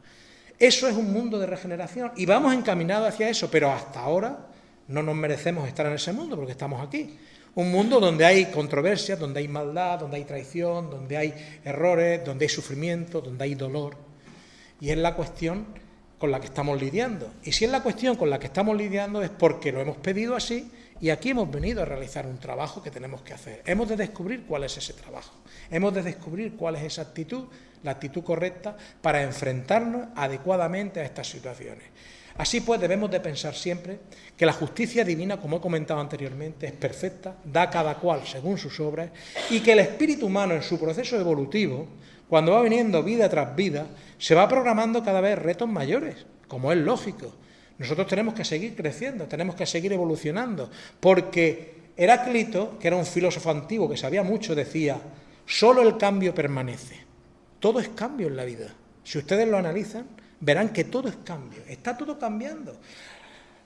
Eso es un mundo de regeneración y vamos encaminados hacia eso, pero hasta ahora no nos merecemos estar en ese mundo porque estamos aquí. Un mundo donde hay controversias, donde hay maldad, donde hay traición, donde hay errores, donde hay sufrimiento, donde hay dolor. Y es la cuestión con la que estamos lidiando. Y si es la cuestión con la que estamos lidiando es porque lo hemos pedido así y aquí hemos venido a realizar un trabajo que tenemos que hacer. Hemos de descubrir cuál es ese trabajo. Hemos de descubrir cuál es esa actitud, la actitud correcta para enfrentarnos adecuadamente a estas situaciones. Así pues, debemos de pensar siempre que la justicia divina, como he comentado anteriormente, es perfecta, da cada cual según sus obras, y que el espíritu humano en su proceso evolutivo, cuando va viniendo vida tras vida, se va programando cada vez retos mayores, como es lógico. Nosotros tenemos que seguir creciendo, tenemos que seguir evolucionando, porque Heráclito, que era un filósofo antiguo que sabía mucho, decía, solo el cambio permanece. Todo es cambio en la vida. Si ustedes lo analizan, verán que todo es cambio, está todo cambiando.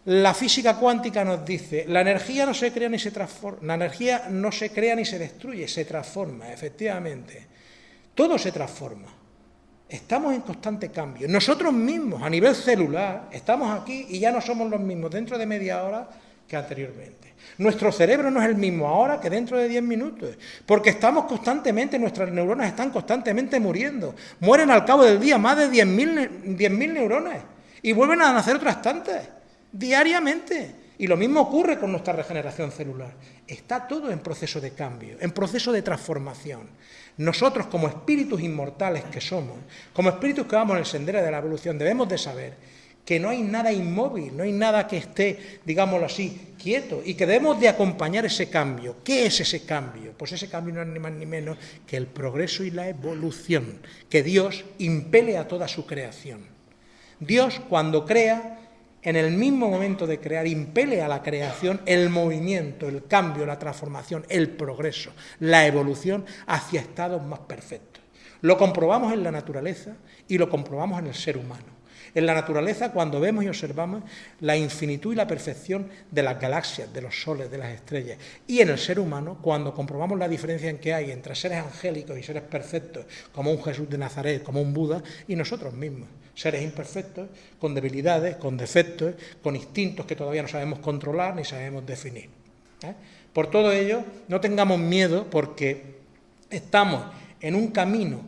La física cuántica nos dice, la energía no se crea ni se transforma, la energía no se crea ni se destruye, se transforma, efectivamente. Todo se transforma. Estamos en constante cambio. Nosotros mismos, a nivel celular, estamos aquí y ya no somos los mismos dentro de media hora que anteriormente. Nuestro cerebro no es el mismo ahora que dentro de 10 minutos, porque estamos constantemente, nuestras neuronas están constantemente muriendo. Mueren al cabo del día más de 10.000 neuronas y vuelven a nacer otras tantas, diariamente. Y lo mismo ocurre con nuestra regeneración celular. Está todo en proceso de cambio, en proceso de transformación. Nosotros, como espíritus inmortales que somos, como espíritus que vamos en el sendero de la evolución, debemos de saber que no hay nada inmóvil, no hay nada que esté, digámoslo así, quieto, y que debemos de acompañar ese cambio. ¿Qué es ese cambio? Pues ese cambio no es ni más ni menos que el progreso y la evolución, que Dios impele a toda su creación. Dios, cuando crea, en el mismo momento de crear, impele a la creación el movimiento, el cambio, la transformación, el progreso, la evolución hacia estados más perfectos. Lo comprobamos en la naturaleza y lo comprobamos en el ser humano. En la naturaleza, cuando vemos y observamos la infinitud y la perfección de las galaxias, de los soles, de las estrellas. Y en el ser humano, cuando comprobamos la diferencia en que hay entre seres angélicos y seres perfectos, como un Jesús de Nazaret, como un Buda, y nosotros mismos, seres imperfectos, con debilidades, con defectos, con instintos que todavía no sabemos controlar ni sabemos definir. ¿eh? Por todo ello, no tengamos miedo porque estamos en un camino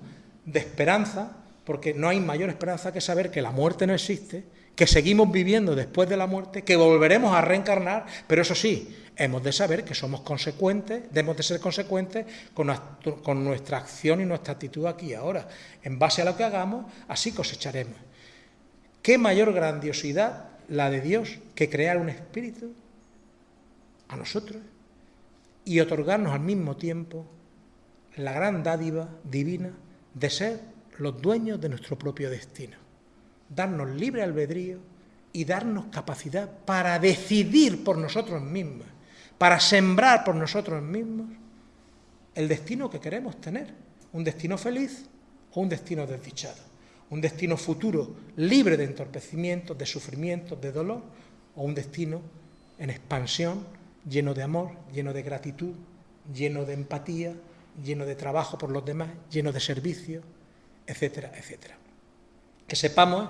de esperanza, porque no hay mayor esperanza que saber que la muerte no existe, que seguimos viviendo después de la muerte, que volveremos a reencarnar, pero eso sí, hemos de saber que somos consecuentes, debemos de ser consecuentes con, nuestra acción y nuestra actitud aquí y ahora. En base a lo que hagamos, así cosecharemos. ¿Qué mayor grandiosidad la de Dios que crear un espíritu a nosotros y otorgarnos al mismo tiempo la gran dádiva divina de ser los dueños de nuestro propio destino, darnos libre albedrío y darnos capacidad para decidir por nosotros mismos, para sembrar por nosotros mismos el destino que queremos tener, un destino feliz o un destino desdichado, un destino futuro libre de entorpecimientos, de sufrimientos, de dolor, o un destino en expansión, lleno de amor, lleno de gratitud, lleno de empatía, lleno de trabajo por los demás, lleno de servicio, etcétera, etcétera. Que sepamos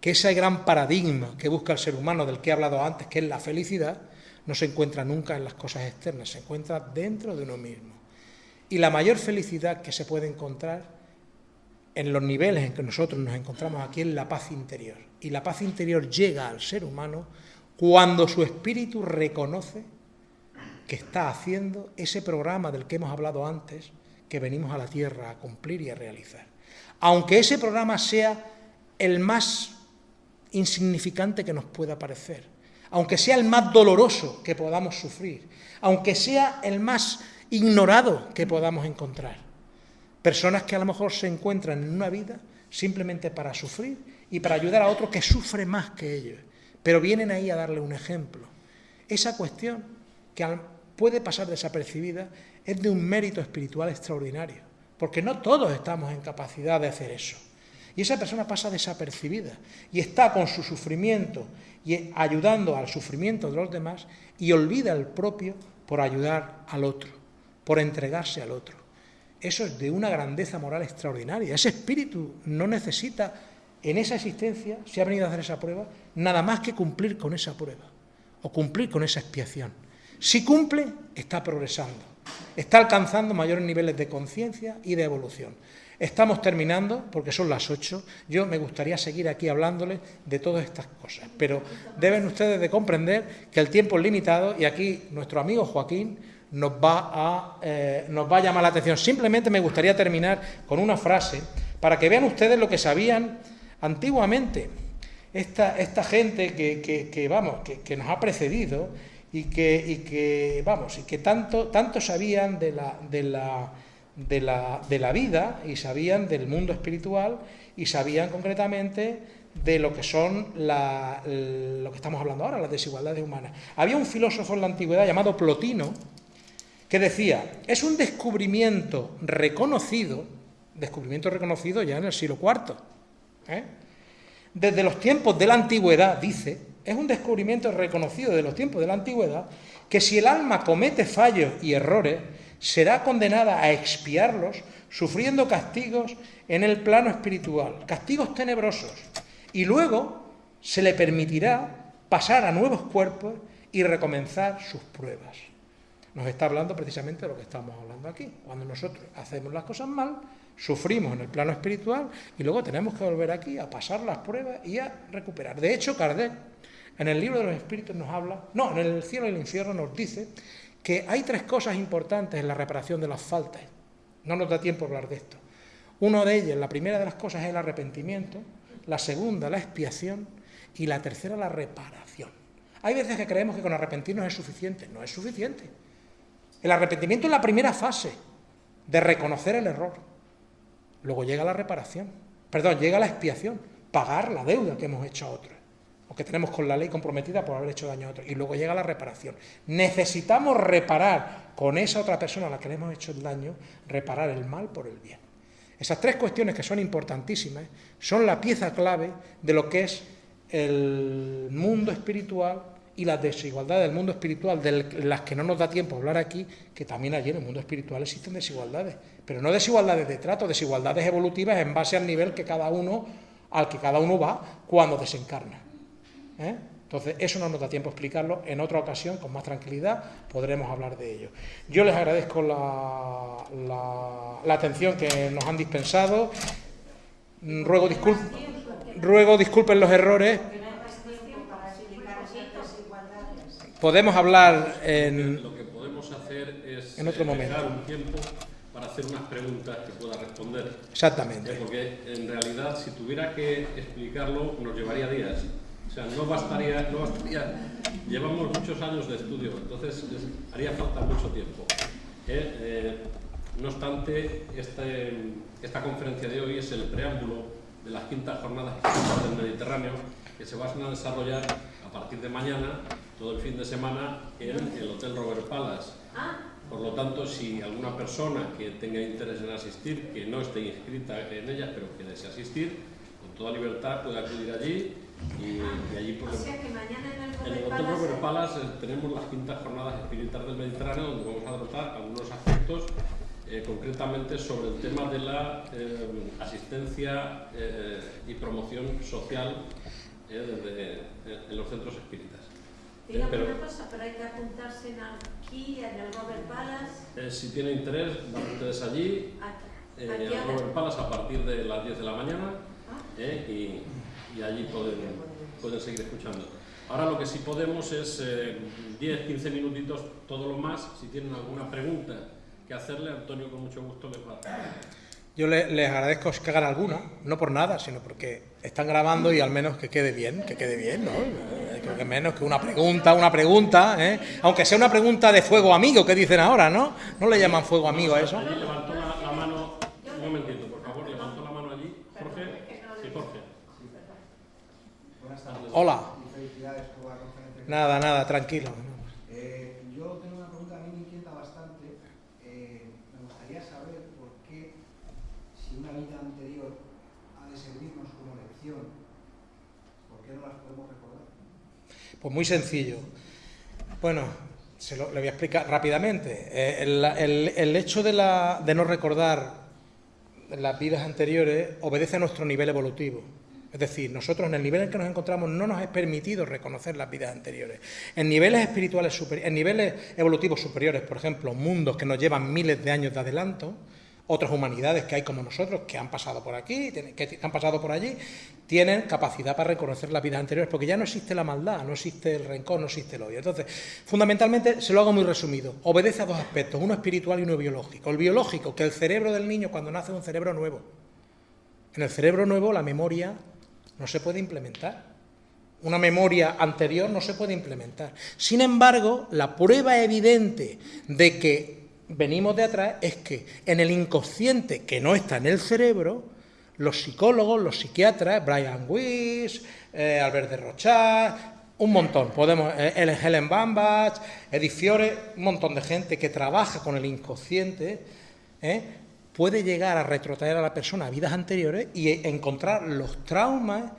que ese gran paradigma que busca el ser humano del que he hablado antes, que es la felicidad, no se encuentra nunca en las cosas externas, se encuentra dentro de uno mismo. Y la mayor felicidad que se puede encontrar en los niveles en que nosotros nos encontramos aquí es la paz interior. Y la paz interior llega al ser humano cuando su espíritu reconoce que está haciendo ese programa del que hemos hablado antes, que venimos a la Tierra a cumplir y a realizar. Aunque ese programa sea el más insignificante que nos pueda parecer, aunque sea el más doloroso que podamos sufrir, aunque sea el más ignorado que podamos encontrar. Personas que a lo mejor se encuentran en una vida simplemente para sufrir y para ayudar a otro que sufre más que ellos, pero vienen ahí a darle un ejemplo. Esa cuestión que puede pasar desapercibida es de un mérito espiritual extraordinario, porque no todos estamos en capacidad de hacer eso. Y esa persona pasa desapercibida y está con su sufrimiento y ayudando al sufrimiento de los demás y olvida el propio por ayudar al otro, por entregarse al otro. Eso es de una grandeza moral extraordinaria. Ese espíritu no necesita en esa existencia, si ha venido a hacer esa prueba, nada más que cumplir con esa prueba o cumplir con esa expiación. Si cumple, está progresando, está alcanzando mayores niveles de conciencia y de evolución. Estamos terminando, porque son las ocho. Yo me gustaría seguir aquí hablándoles de todas estas cosas, pero deben ustedes de comprender que el tiempo es limitado y aquí nuestro amigo Joaquín nos va a, eh, nos va a llamar la atención. Simplemente me gustaría terminar con una frase para que vean ustedes lo que sabían antiguamente. Esta, esta gente que, vamos, que nos ha precedido y que, y que vamos, y que tanto, tanto sabían de la, de, la, de, la, de la vida y sabían del mundo espiritual y sabían concretamente de lo que son la, lo que estamos hablando ahora, las desigualdades humanas. Había un filósofo en la antigüedad llamado Plotino que decía, es un descubrimiento reconocido, descubrimiento reconocido ya en el siglo IV, ¿eh? desde los tiempos de la antigüedad, dice, es un descubrimiento reconocido de los tiempos de la antigüedad que si el alma comete fallos y errores, será condenada a expiarlos sufriendo castigos en el plano espiritual, castigos tenebrosos, y luego se le permitirá pasar a nuevos cuerpos y recomenzar sus pruebas. Nos está hablando precisamente de lo que estamos hablando aquí. Cuando nosotros hacemos las cosas mal, sufrimos en el plano espiritual y luego tenemos que volver aquí a pasar las pruebas y a recuperar. De hecho, Kardec en el libro de los espíritus nos habla, no, en el cielo y el infierno nos dice que hay tres cosas importantes en la reparación de las faltas. No nos da tiempo hablar de esto. Uno de ellas, la primera de las cosas es el arrepentimiento, la segunda la expiación y la tercera la reparación. Hay veces que creemos que con arrepentirnos es suficiente. No es suficiente. El arrepentimiento es la primera fase de reconocer el error. Luego llega la reparación. Perdón, llega la expiación, pagar la deuda que hemos hecho a otros que tenemos con la ley comprometida por haber hecho daño a otro. Y luego llega la reparación. Necesitamos reparar con esa otra persona a la que le hemos hecho el daño, reparar el mal por el bien. Esas tres cuestiones que son importantísimas son la pieza clave de lo que es el mundo espiritual y las desigualdades del mundo espiritual, de las que no nos da tiempo hablar aquí, que también allí en el mundo espiritual existen desigualdades, pero no desigualdades de trato, desigualdades evolutivas en base al nivel que cada uno, al que cada uno va cuando desencarna. ¿Eh? Entonces, eso no nos da tiempo a explicarlo. En otra ocasión, con más tranquilidad, podremos hablar de ello. Yo les agradezco la, la, atención que nos han dispensado. Ruego, ruego disculpen los errores. Podemos hablar en... Lo que podemos hacer es en otro momento. un tiempo para hacer unas preguntas que pueda responder. Exactamente. Porque en realidad, si tuviera que explicarlo, nos llevaría días. O sea, no bastaría, no bastaría. Llevamos muchos años de estudio, entonces haría falta mucho tiempo. ¿eh? Eh, no obstante, este, esta conferencia de hoy es el preámbulo de las quintas jornadas del Mediterráneo que se van a desarrollar a partir de mañana, todo el fin de semana, en el Hotel Robert Palace. Por lo tanto, si alguna persona que tenga interés en asistir, que no esté inscrita en ella, pero que desee asistir, con toda libertad puede acudir allí y, allí pues, o sea que mañana en el, en el Hotel Robert Palace eh, tenemos las quintas jornadas espirituales del Mediterráneo donde vamos a tratar algunos aspectos eh, concretamente sobre el tema de la eh, asistencia y promoción social en los centros espíritas. Dígame pero, una cosa, pero hay que apuntarse aquí, en el Robert Palace. si tiene interés, van ustedes allí, en el Robert Palace a partir de las 10 de la mañana ah. y y allí pueden, pueden seguir escuchando. Ahora lo que sí podemos es 10, eh, 15 minutitos, todo lo más. Si tienen alguna pregunta que hacerle, Antonio con mucho gusto les va a Yo les, agradezco que hagan alguna, no por nada, sino porque están grabando y al menos que quede bien, que quede bien, ¿no? Eh, creo que menos que una pregunta, una pregunta, ¿eh? aunque sea una pregunta de fuego amigo que dicen ahora, ¿no? ¿No le llaman fuego amigo a eso? Hola. Nada, nada, tranquilo. Eh, yo tengo una pregunta, a mí me inquieta bastante. Eh, me gustaría saber por qué, si una vida anterior ha de servirnos como lección, ¿por qué no las podemos recordar? Pues muy sencillo. Bueno, se lo, le voy a explicar rápidamente. Eh, el, hecho de, la, de no recordar las vidas anteriores obedece a nuestro nivel evolutivo. Es decir, nosotros en el nivel en que nos encontramos no nos es permitido reconocer las vidas anteriores. En niveles espirituales en niveles evolutivos superiores, por ejemplo, mundos que nos llevan miles de años de adelanto, otras humanidades que hay como nosotros, que han pasado por aquí, que han pasado por allí, tienen capacidad para reconocer las vidas anteriores, porque ya no existe la maldad, no existe el rencor, no existe el odio. Entonces, fundamentalmente, se lo hago muy resumido, obedece a dos aspectos, uno espiritual y uno biológico. El biológico, que el cerebro del niño cuando nace es un cerebro nuevo. En el cerebro nuevo la memoria no se puede implementar. Una memoria anterior no se puede implementar. Sin embargo, la prueba evidente de que venimos de atrás es que en el inconsciente que no está en el cerebro, los psicólogos, los psiquiatras, Brian Weiss, eh, Albert de Rochat, un montón, podemos, eh, Helen Bambach, Edith Fiore, un montón de gente que trabaja con el inconsciente, eh, puede llegar a retrotraer a la persona a vidas anteriores y encontrar los traumas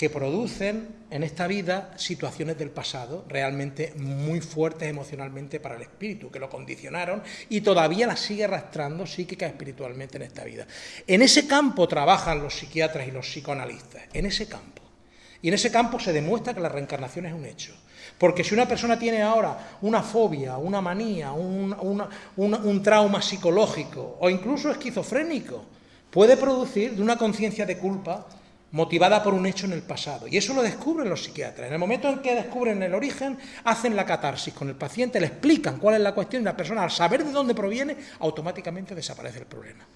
que producen en esta vida situaciones del pasado realmente muy fuertes emocionalmente para el espíritu, que lo condicionaron y todavía las sigue arrastrando psíquica espiritualmente en esta vida. En ese campo trabajan los psiquiatras y los psicoanalistas, en ese campo. Y en ese campo se demuestra que la reencarnación es un hecho. Porque si una persona tiene ahora una fobia, una manía, un, trauma psicológico o incluso esquizofrénico, puede producir de una conciencia de culpa motivada por un hecho en el pasado. Y eso lo descubren los psiquiatras. En el momento en que descubren el origen, hacen la catarsis con el paciente, le explican cuál es la cuestión y la persona, al saber de dónde proviene, automáticamente desaparece el problema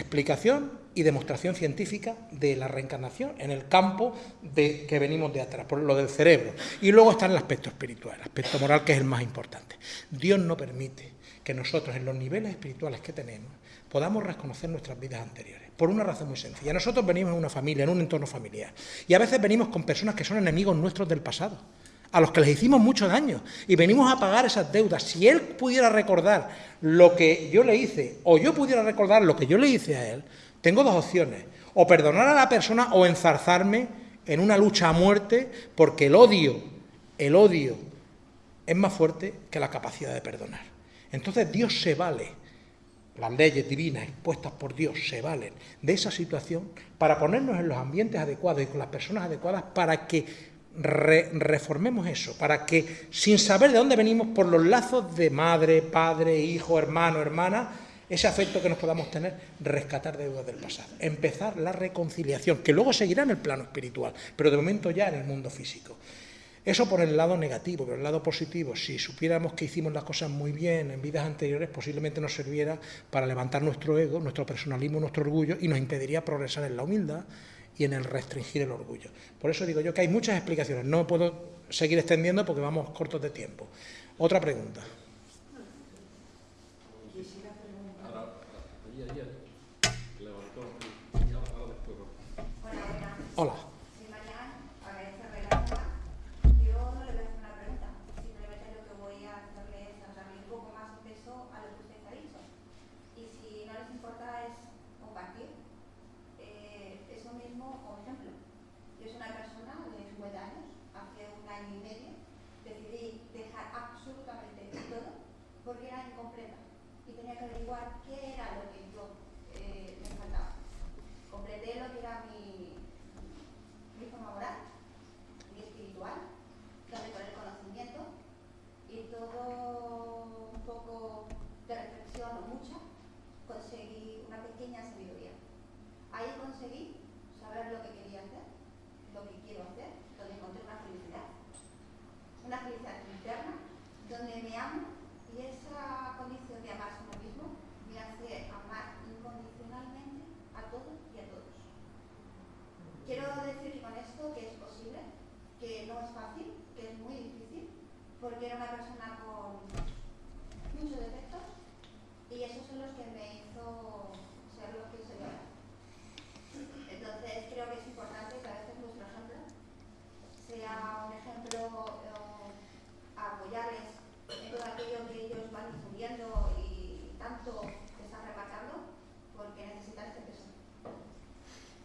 explicación y demostración científica de la reencarnación en el campo de que venimos de atrás, por lo del cerebro. Y luego está el aspecto espiritual, el aspecto moral, que es el más importante. Dios no permite que nosotros, en los niveles espirituales que tenemos, podamos reconocer nuestras vidas anteriores. Por una razón muy sencilla. Nosotros venimos en una familia, en un entorno familiar. Y a veces venimos con personas que son enemigos nuestros del pasado. A los que les hicimos mucho daño y venimos a pagar esas deudas. Si él pudiera recordar lo que yo le hice o yo pudiera recordar lo que yo le hice a él, tengo dos opciones, o perdonar a la persona o enzarzarme en una lucha a muerte porque el odio, el odio es más fuerte que la capacidad de perdonar. Entonces Dios se vale, las leyes divinas expuestas por Dios se valen de esa situación para ponernos en los ambientes adecuados y con las personas adecuadas para que reformemos eso, para que, sin saber de dónde venimos, por los lazos de madre, padre, hijo, hermano, hermana, ese afecto que nos podamos tener, rescatar deudas del pasado, empezar la reconciliación, que luego seguirá en el plano espiritual, pero de momento ya en el mundo físico. Eso por el lado negativo, pero el lado positivo, si supiéramos que hicimos las cosas muy bien en vidas anteriores, posiblemente nos sirviera para levantar nuestro ego, nuestro personalismo, nuestro orgullo y nos impediría progresar en la humildad, y en el restringir el orgullo. Por eso digo yo que hay muchas explicaciones, no puedo seguir extendiendo porque vamos cortos de tiempo. Otra pregunta. Hola.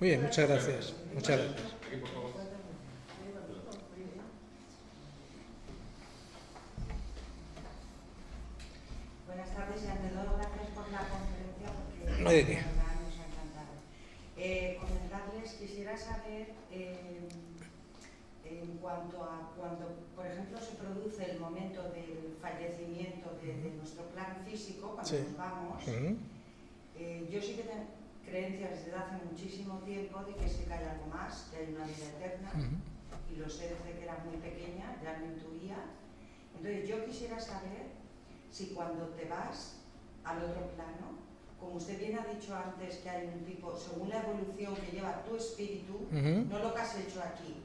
Bien, muchas gracias. Muchas gracias. Buenas tardes y ante todo gracias por la conferencia porque no hay de qué. nos ha encantado. Eh, comentarles, quisiera saber eh, en cuanto a cuando, por ejemplo, se produce el momento del fallecimiento de, de nuestro plan físico, cuando Sí. nos vamos, Ujú. eh, yo sí que tengo creencias desde hace muchísimo tiempo de que sí que hay algo más, que hay una vida eterna, Ujú. y lo sé desde que era muy pequeña, ya lo intuía. Entonces yo quisiera saber si cuando te vas al otro plano, como usted bien ha dicho antes que hay un tipo, según la evolución que lleva tu espíritu, Ujú. no lo que has hecho aquí,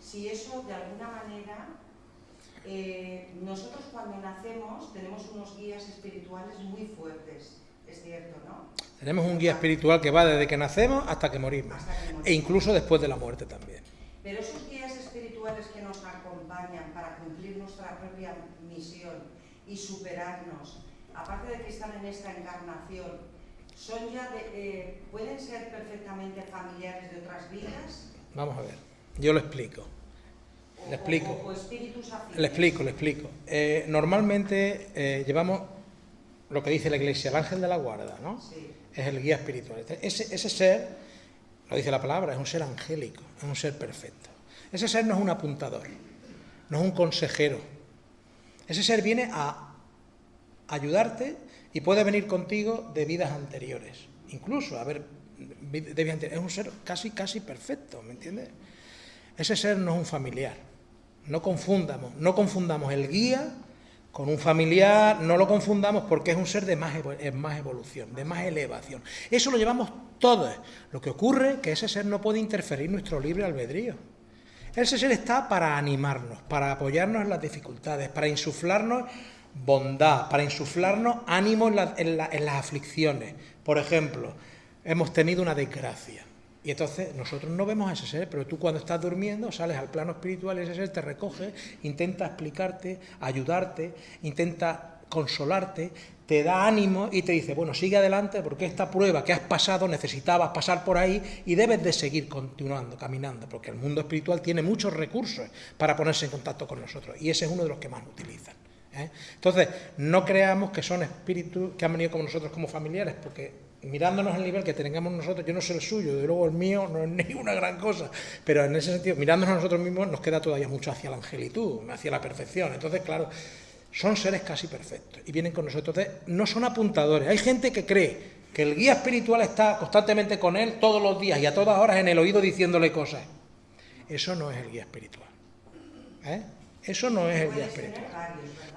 si eso de alguna manera, eh, nosotros cuando nacemos tenemos unos guías espirituales muy fuertes, es cierto, ¿no? Tenemos un guía espiritual que va desde que nacemos hasta que morimos. Hasta que morimos. E incluso después de la muerte también. Pero esos guías espirituales que nos acompañan para cumplir nuestra propia misión y superarnos, aparte de que están en esta encarnación, son ya de, eh, pueden ser perfectamente familiares de otras vidas. Vamos a ver. Yo lo explico. Le explico. o-. Le explico, le explico. Eh, normalmente eh, llevamos lo que dice la Iglesia, el ángel de la guarda, ¿no? Sí. Es el guía espiritual. Este, Ese, ese ser, lo dice la palabra, es un ser angélico, es un ser perfecto. Ese ser no es un apuntador, no es un consejero. Ese ser viene a ayudarte y puede venir contigo de vidas anteriores. Incluso, a ver, de vidas. Es un ser casi, casi perfecto, ¿me entiendes? Ese ser no es un familiar. No confundamos, no confundamos el guía con un familiar, no lo confundamos porque es un ser de más, más evolución, de más elevación. Eso lo llevamos todos. Lo que ocurre es que ese ser no puede interferir nuestro libre albedrío. Ese ser está para animarnos, para apoyarnos en las dificultades, para insuflarnos bondad, para insuflarnos ánimo en las aflicciones. Por ejemplo, hemos tenido una desgracia. Y entonces nosotros no vemos a ese ser, pero tú cuando estás durmiendo sales al plano espiritual y ese ser te recoge, intenta explicarte, ayudarte, intenta consolarte, te da ánimo y te dice, bueno, sigue adelante porque esta prueba que has pasado necesitabas pasar por ahí y debes de seguir continuando, caminando, porque el mundo espiritual tiene muchos recursos para ponerse en contacto con nosotros y ese es uno de los que más utilizan. ¿eh? Entonces, no creamos que son espíritus que han venido con nosotros como familiares, porque mirándonos el nivel que tengamos nosotros, yo no sé el suyo, de luego el mío no es ninguna gran cosa, pero en ese sentido, mirándonos a nosotros mismos, nos queda todavía mucho hacia la angelitud, hacia la perfección. Entonces, claro, son seres casi perfectos y vienen con nosotros. Entonces, no son apuntadores. Hay gente que cree que el guía espiritual está constantemente con él todos los días y a todas horas en el oído diciéndole cosas. Eso no es el guía espiritual. ¿eh? Eso no es el guía espiritual.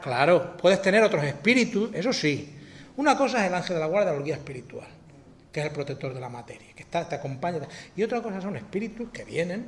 Claro, puedes tener otros espíritus, eso sí. Una cosa es el ángel de la guardia o el guía espiritual, que es el protector de la materia, que está, te acompaña. Y otra cosa son espíritus que vienen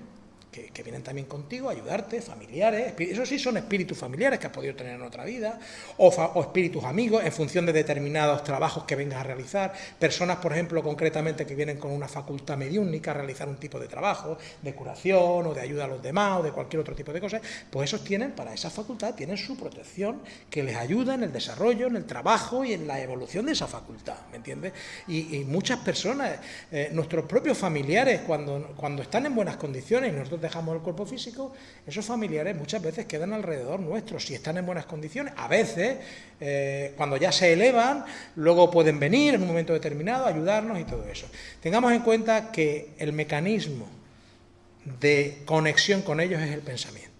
que, vienen también contigo a ayudarte, familiares, eso sí son espíritus familiares que has podido tener en otra vida, o, o, espíritus amigos en función de determinados trabajos que vengas a realizar, personas, por ejemplo, concretamente que vienen con una facultad mediúnica a realizar un tipo de trabajo, de curación o de ayuda a los demás o de cualquier otro tipo de cosas, pues esos tienen, para esa facultad, tienen su protección que les ayuda en el desarrollo, en el trabajo y en la evolución de esa facultad, ¿me entiendes? Y, muchas personas, eh, nuestros propios familiares, cuando, cuando están en buenas condiciones nosotros dejamos el cuerpo físico, esos familiares muchas veces quedan alrededor nuestro, si están en buenas condiciones. A veces, eh, cuando ya se elevan, luego pueden venir en un momento determinado, ayudarnos y todo eso. Tengamos en cuenta que el mecanismo de conexión con ellos es el pensamiento.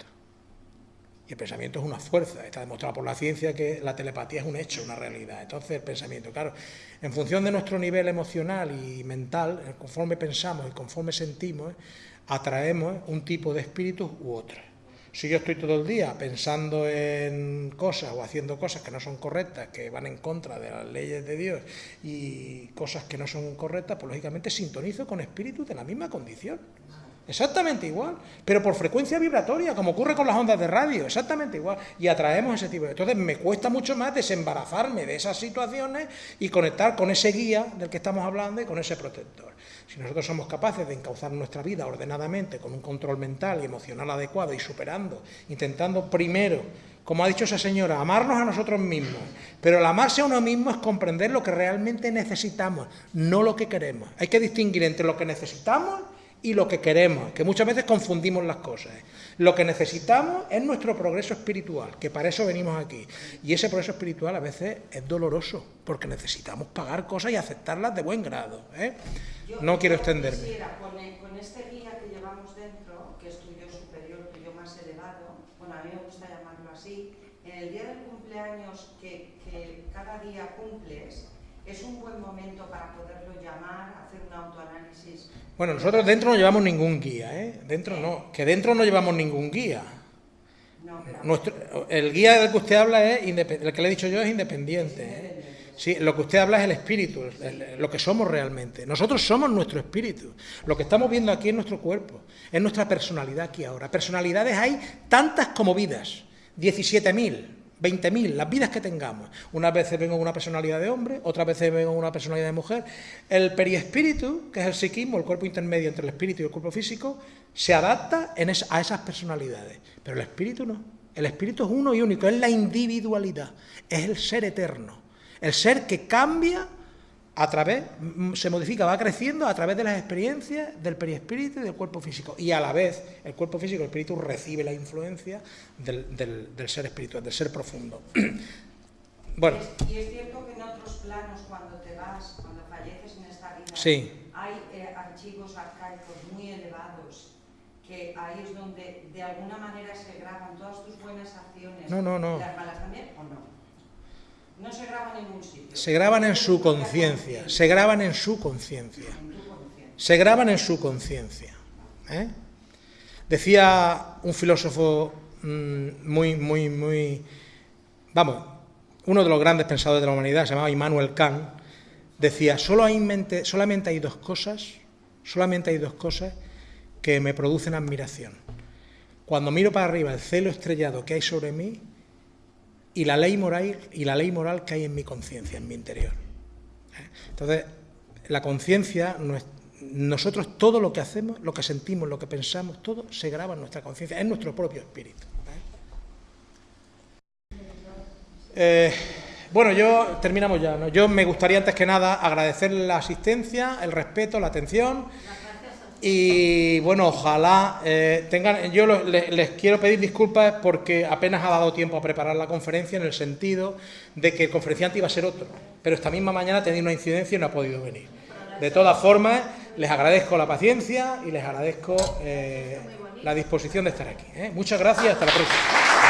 Y el pensamiento es una fuerza, está demostrado por la ciencia que la telepatía es un hecho, una realidad. Entonces el pensamiento, claro, en función de nuestro nivel emocional y mental, conforme pensamos y conforme sentimos, atraemos un tipo de espíritus u otro. Si yo estoy todo el día pensando en cosas o haciendo cosas que no son correctas, que van en contra de las leyes de Dios y cosas que no son correctas, pues lógicamente sintonizo con espíritus de la misma condición. Exactamente igual, pero por frecuencia vibratoria, como ocurre con las ondas de radio, exactamente igual. Y atraemos ese tipo de... Entonces me cuesta mucho más desembarazarme de esas situaciones y conectar con ese guía del que estamos hablando y con ese protector. Si nosotros somos capaces de encauzar nuestra vida ordenadamente, con un control mental y emocional adecuado y superando, intentando primero, como ha dicho esa señora, amarnos a nosotros mismos, pero el amarse a uno mismo es comprender lo que realmente necesitamos, no lo que queremos. Hay que distinguir entre lo que necesitamos y lo que queremos, que muchas veces confundimos las cosas. Lo que necesitamos es nuestro progreso espiritual, que para eso venimos aquí. Y ese progreso espiritual a veces es doloroso, porque necesitamos pagar cosas y aceptarlas de buen grado. ¿eh? no quiero extenderme. Quisiera, con, con, este guía que llevamos dentro, que es tu yo superior, tu yo más elevado, bueno, a mí me gusta llamarlo así, en el día del cumpleaños que, que cada día cumples, es un buen momento para poderlo llamar, hacer un autoanálisis bueno, nosotros dentro no llevamos ningún guía, ¿eh? Dentro no, que dentro no llevamos ningún guía. Nuestro, el guía del que usted habla es, el que le he dicho yo es independiente. ¿eh? Sí, lo que usted habla es el espíritu, lo que somos realmente. Nosotros somos nuestro espíritu. Lo que estamos viendo aquí es nuestro cuerpo, es nuestra personalidad aquí ahora. Personalidades hay tantas como vidas, 17.000. 20.000, las vidas que tengamos. Unas veces vengo con una personalidad de hombre, otras veces vengo con una personalidad de mujer. El periespíritu, que es el psiquismo, el cuerpo intermedio entre el espíritu y el cuerpo físico, se adapta a esas personalidades. Pero el espíritu no. El espíritu es uno y único, es la individualidad, es el ser eterno. El ser que cambia a través, se modifica, va creciendo a través de las experiencias del perispíritu y del cuerpo físico. Y a la vez, el cuerpo físico, el espíritu, recibe la influencia del, ser espiritual, del ser profundo. bueno. Y es cierto que en otros planos, cuando te vas, cuando falleces en esta vida, hay eh, archivos arcaicos muy elevados, que ahí es donde de alguna manera se graban todas tus buenas acciones. No, no, no. ¿Y las malas también o no? No se graban en ningún sitio. Se graban en su conciencia, se graban en su conciencia. Se graban en su conciencia. ¿eh? Decía un filósofo mm, muy, muy, muy, vamos, uno de los grandes pensadores de la humanidad, se llamaba Immanuel Kant, decía, Solo hay mente, solamente hay dos cosas, solamente hay dos cosas que me producen admiración. Cuando miro para arriba el cielo estrellado que hay sobre mí y la ley moral, y la ley moral que hay en mi conciencia, en mi interior. ¿eh? Entonces, la conciencia nosotros todo lo que hacemos, lo que sentimos, lo que pensamos, todo se graba en nuestra conciencia, en nuestro propio espíritu. ¿eh? Eh, bueno, yo terminamos ya. ¿no? Yo me gustaría antes que nada agradecer la asistencia, el respeto, la atención. Y bueno, ojalá eh, tengan. Yo les, quiero pedir disculpas porque apenas ha dado tiempo a preparar la conferencia en el sentido de que el conferenciante iba a ser otro, pero esta misma mañana tenido una incidencia y no ha podido venir. De todas formas, les agradezco la paciencia y les agradezco eh, la disposición de estar aquí. ¿eh? Muchas gracias hasta la próxima.